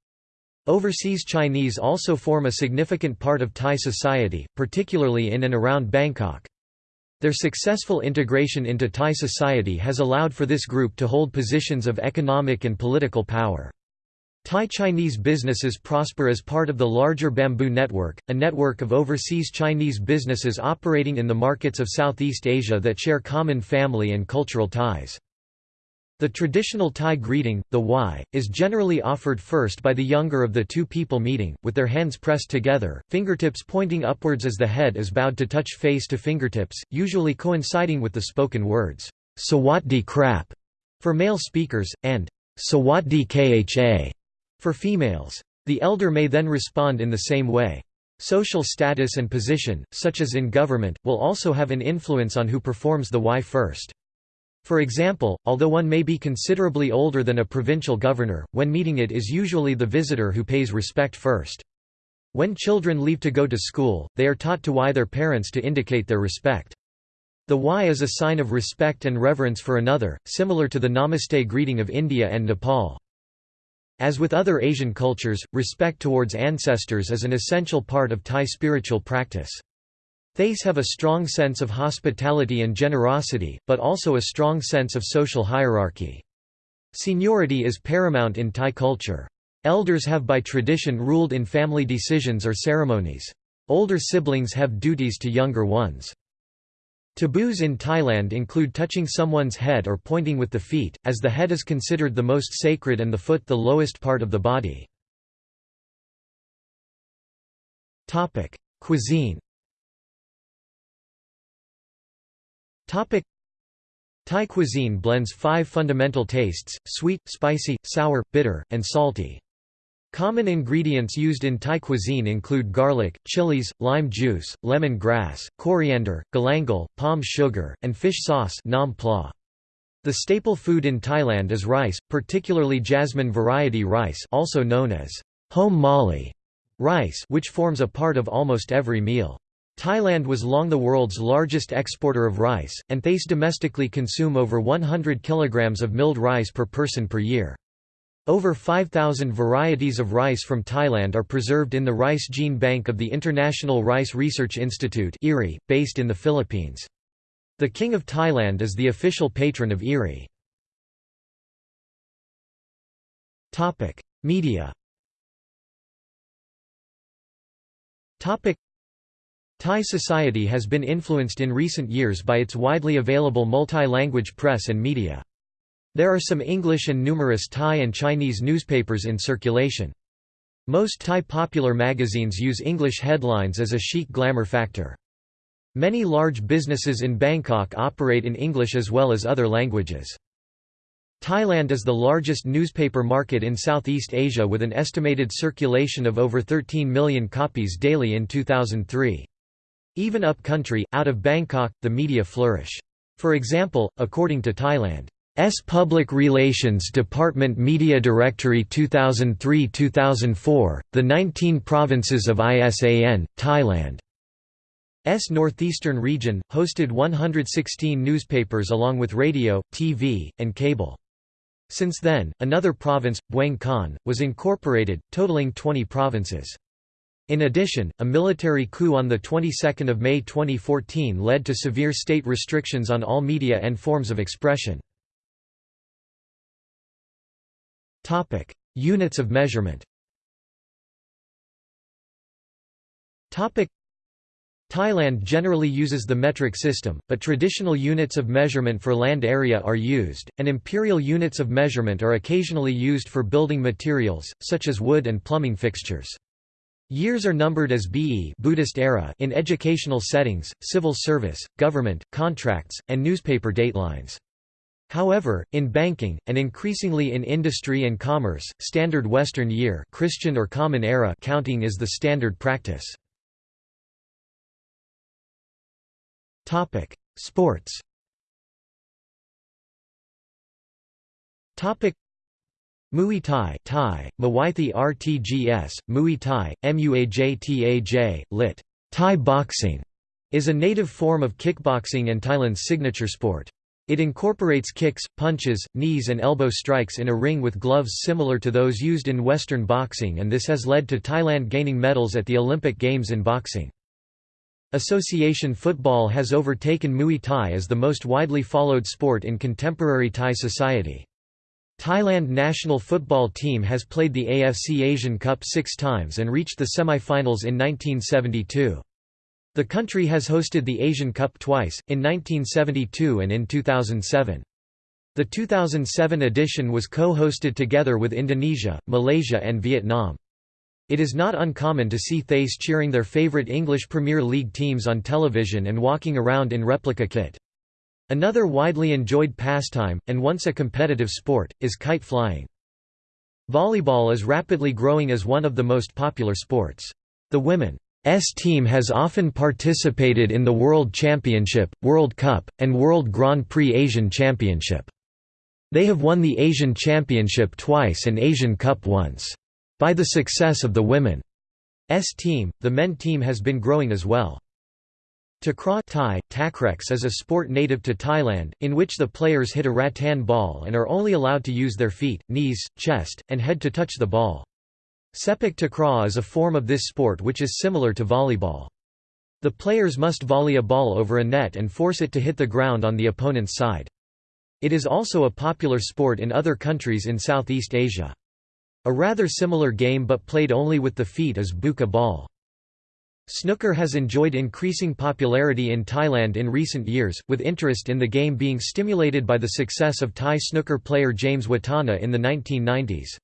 Overseas Chinese also form a significant part of Thai society, particularly in and around Bangkok. Their successful integration into Thai society has allowed for this group to hold positions of economic and political power. Thai Chinese businesses prosper as part of the larger Bamboo Network, a network of overseas Chinese businesses operating in the markets of Southeast Asia that share common family and cultural ties. The traditional Thai greeting, the wai, is generally offered first by the younger of the two people meeting, with their hands pressed together, fingertips pointing upwards as the head is bowed to touch face to fingertips, usually coinciding with the spoken words, Sawatdi krap, for male speakers, and Sawatdi kha for females. The elder may then respond in the same way. Social status and position, such as in government, will also have an influence on who performs the wai first. For example, although one may be considerably older than a provincial governor, when meeting it is usually the visitor who pays respect first. When children leave to go to school, they are taught to wai their parents to indicate their respect. The wai is a sign of respect and reverence for another, similar to the Namaste greeting of India and Nepal. As with other Asian cultures, respect towards ancestors is an essential part of Thai spiritual practice. Thais have a strong sense of hospitality and generosity, but also a strong sense of social hierarchy. Seniority is paramount in Thai culture. Elders have by tradition ruled in family decisions or ceremonies. Older siblings have duties to younger ones. Taboos in Thailand include touching someone's head or pointing with the feet, as the head is considered the most sacred and the foot the lowest part of the body. Cuisine Thai cuisine blends five fundamental tastes, sweet, spicy, sour, bitter, and salty. Common ingredients used in Thai cuisine include garlic, chilies, lime juice, lemon grass, coriander, galangal, palm sugar, and fish sauce nam pla. The staple food in Thailand is rice, particularly jasmine variety rice also known as hom mali rice which forms a part of almost every meal. Thailand was long the world's largest exporter of rice, and thais domestically consume over 100 kilograms of milled rice per person per year. Over 5,000 varieties of rice from Thailand are preserved in the Rice Gene Bank of the International Rice Research Institute based in the Philippines. The King of Thailand is the official patron of IRRI. Media Thai society has been influenced in recent years by its widely available multi-language press and media. There are some English and numerous Thai and Chinese newspapers in circulation. Most Thai popular magazines use English headlines as a chic glamour factor. Many large businesses in Bangkok operate in English as well as other languages. Thailand is the largest newspaper market in Southeast Asia with an estimated circulation of over 13 million copies daily in 2003. Even up-country, out of Bangkok, the media flourish. For example, according to Thailand's Public Relations Department Media Directory 2003-2004, the 19 provinces of ISAN, Thailand S northeastern region, hosted 116 newspapers along with radio, TV, and cable. Since then, another province, Bueng Kan, was incorporated, totaling 20 provinces. In addition, a military coup on the 22nd of May 2014 led to severe state restrictions on all media and forms of expression. Topic: Units of measurement. Topic: Thailand generally uses the metric system, but traditional units of measurement for land area are used, and imperial units of measurement are occasionally used for building materials, such as wood and plumbing fixtures. Years are numbered as BE Buddhist era in educational settings, civil service, government, contracts, and newspaper datelines. However, in banking, and increasingly in industry and commerce, standard Western year Christian or Common Era counting is the standard practice. Sports. Muay Thai, Thai, Muay RTGS, Muay Thai, MUAJTAJ, lit. Thai boxing, is a native form of kickboxing and Thailand's signature sport. It incorporates kicks, punches, knees and elbow strikes in a ring with gloves similar to those used in Western boxing and this has led to Thailand gaining medals at the Olympic Games in boxing. Association football has overtaken Muay Thai as the most widely followed sport in contemporary Thai society. Thailand national football team has played the AFC Asian Cup six times and reached the semi-finals in 1972. The country has hosted the Asian Cup twice, in 1972 and in 2007. The 2007 edition was co-hosted together with Indonesia, Malaysia and Vietnam. It is not uncommon to see Thais cheering their favourite English Premier League teams on television and walking around in replica kit. Another widely enjoyed pastime, and once a competitive sport, is kite flying. Volleyball is rapidly growing as one of the most popular sports. The women's team has often participated in the World Championship, World Cup, and World Grand Prix Asian Championship. They have won the Asian Championship twice and Asian Cup once. By the success of the women's team, the men team has been growing as well. Takraw Thai, takreks is a sport native to Thailand, in which the players hit a rattan ball and are only allowed to use their feet, knees, chest, and head to touch the ball. Sepak takraw is a form of this sport which is similar to volleyball. The players must volley a ball over a net and force it to hit the ground on the opponent's side. It is also a popular sport in other countries in Southeast Asia. A rather similar game but played only with the feet is buka ball. Snooker has enjoyed increasing popularity in Thailand in recent years, with interest in the game being stimulated by the success of Thai snooker player James Wattana in the 1990s.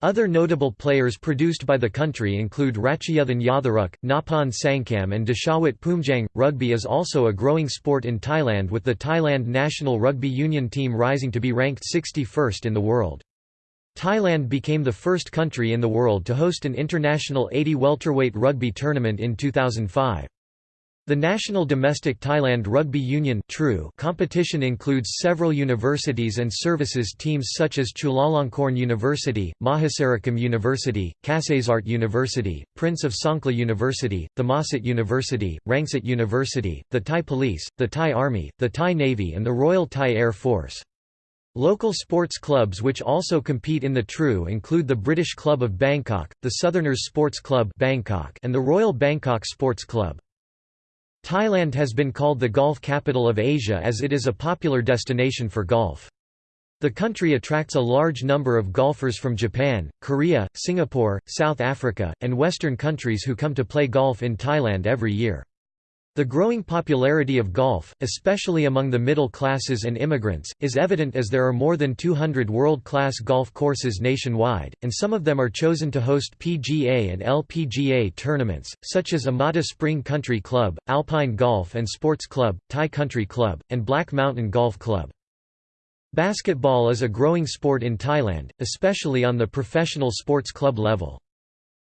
Other notable players produced by the country include Ratchayothin Yotharuck, Noppon Saengkham and Dechawat Poomjaeng. Rugby is also a growing sport in Thailand with the Thailand national rugby union team rising to be ranked 61st in the world. Thailand became the first country in the world to host an international 80 welterweight rugby tournament in 2005. The National Domestic Thailand Rugby Union True competition includes several universities and services teams such as Chulalongkorn University, Mahasarakham University, Kasetsart University, Prince of Songkhla University, Thammasat University, Rangsit University, the Thai Police, the Thai Army, the Thai Navy and the Royal Thai Air Force. Local sports clubs which also compete in the TRU include the British Club of Bangkok, the Southerners Sports Club Bangkok, and the Royal Bangkok Sports Club. Thailand has been called the golf capital of Asia as it is a popular destination for golf. The country attracts a large number of golfers from Japan, Korea, Singapore, South Africa, and Western countries who come to play golf in Thailand every year. The growing popularity of golf, especially among the middle classes and immigrants, is evident as there are more than 200 world-class golf courses nationwide, and some of them are chosen to host PGA and LPGA tournaments, such as Amata Spring Country Club, Alpine Golf and Sports Club, Thai Country Club, and Black Mountain Golf Club. Basketball is a growing sport in Thailand, especially on the professional sports club level.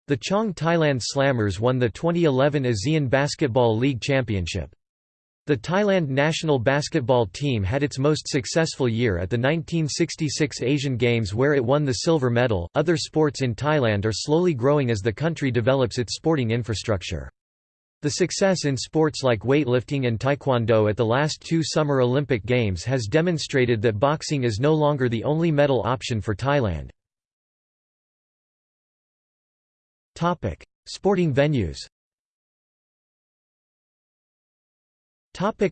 The Chang Thailand Slammers won the 2011 ASEAN Basketball League Championship. The Thailand national basketball team had its most successful year at the 1966 Asian Games where it won the silver medal. Other sports in Thailand are slowly growing as the country develops its sporting infrastructure. The success in sports like weightlifting and taekwondo at the last two Summer Olympic Games has demonstrated that boxing is no longer the only medal option for Thailand. Topic: Sporting venues. Topic: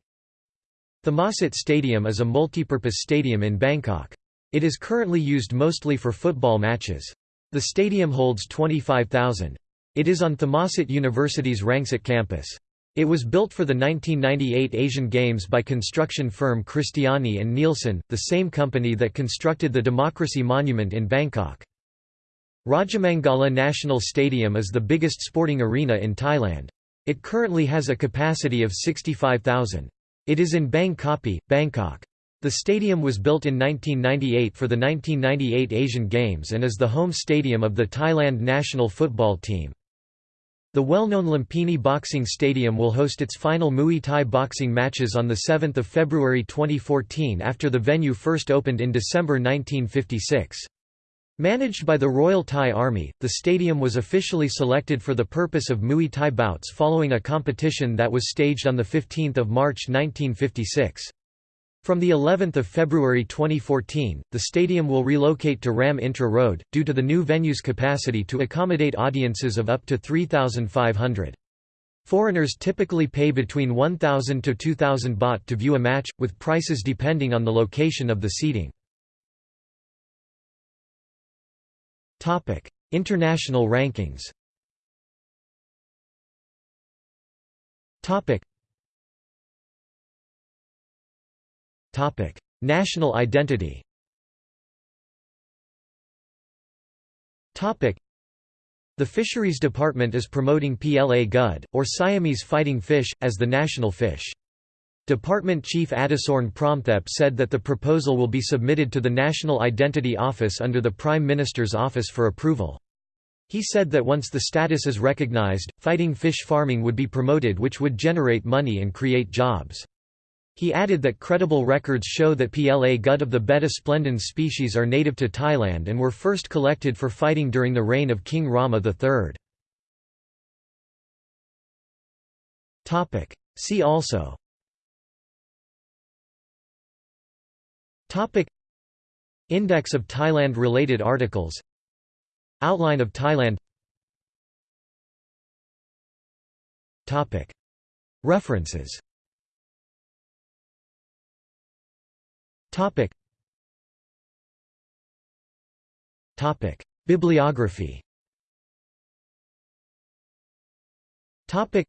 Thammasat Stadium is a multipurpose stadium in Bangkok. It is currently used mostly for football matches. The stadium holds 25,000. It is on Thammasat University's Rangsit campus. It was built for the 1998 Asian Games by construction firm Christiani and Nielsen, the same company that constructed the Democracy Monument in Bangkok. Rajamangala National Stadium is the biggest sporting arena in Thailand. It currently has a capacity of 65,000. It is in Bangkok. The stadium was built in 1998 for the 1998 Asian Games and is the home stadium of the Thailand national football team. The well-known Lumpini Boxing Stadium will host its final Muay Thai boxing matches on 7 February 2014 after the venue first opened in December 1956. Managed by the Royal Thai Army, the stadium was officially selected for the purpose of Muay Thai bouts following a competition that was staged on 15 March 1956. From the 11th of February 2014, the stadium will relocate to Ram Intra Road, due to the new venue's capacity to accommodate audiences of up to 3,500. Foreigners typically pay between 1,000 to 2,000 baht to view a match, with prices depending on the location of the seating. Topic: International rankings. Topic. Topic: National identity. Topic: The Fisheries Department is promoting PLA Gud, or Siamese fighting fish, as the national fish. Department Chief Adisorn Promthep said that the proposal will be submitted to the National Identity Office under the Prime Minister's office for approval. He said that once the status is recognized, fighting fish farming would be promoted which would generate money and create jobs. He added that credible records show that PLA gut of the Betta splendens species are native to Thailand and were first collected for fighting during the reign of King Rama III. See also Topic. Index of Thailand related articles. Outline of Thailand. Topic. References. Topic. Topic. Bibliography. Topic.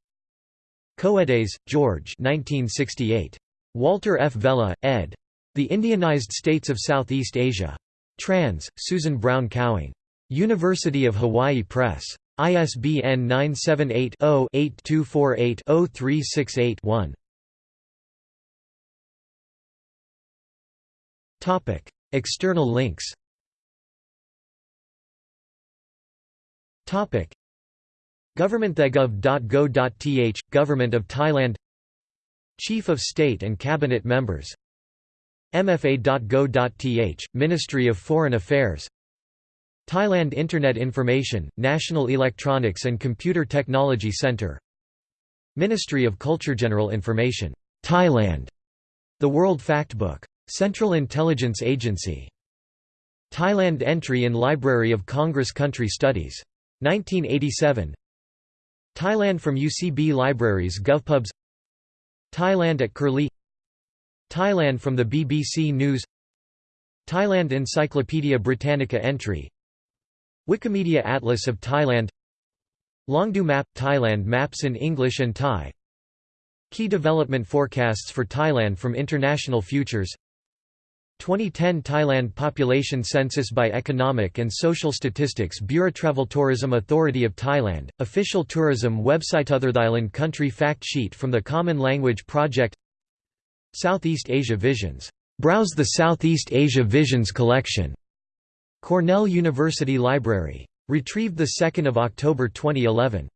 Coedes, George. 1968. Walter F. Vella, ed. The Indianized States of Southeast Asia. Trans. Susan Brown Cowing. University of Hawaii Press. ISBN 978-0-8248-0368-1. External links Government.gov.go.th Government of Thailand Chief of State and Cabinet Members MFA.go.th Ministry of Foreign Affairs Thailand Internet Information, National Electronics and Computer Technology Centre Ministry of Culture General Information, Thailand The World Factbook. Central Intelligence Agency. Thailand Entry in Library of Congress Country Studies. 1987 Thailand from UCB Libraries GovPubs Thailand at Curlie Thailand from the BBC News. Thailand Encyclopaedia Britannica entry. Wikimedia Atlas of Thailand. Longdo Map – Thailand maps in English and Thai. Key development forecasts for Thailand from International Futures. 2010 Thailand Population Census by Economic and Social Statistics Bureau Travel Tourism Authority of Thailand, official tourism website Other Thailand Country Fact Sheet from the Common Language Project Southeast Asia Visions. Browse the Southeast Asia Visions collection. Cornell University Library. Retrieved 2 October 2011.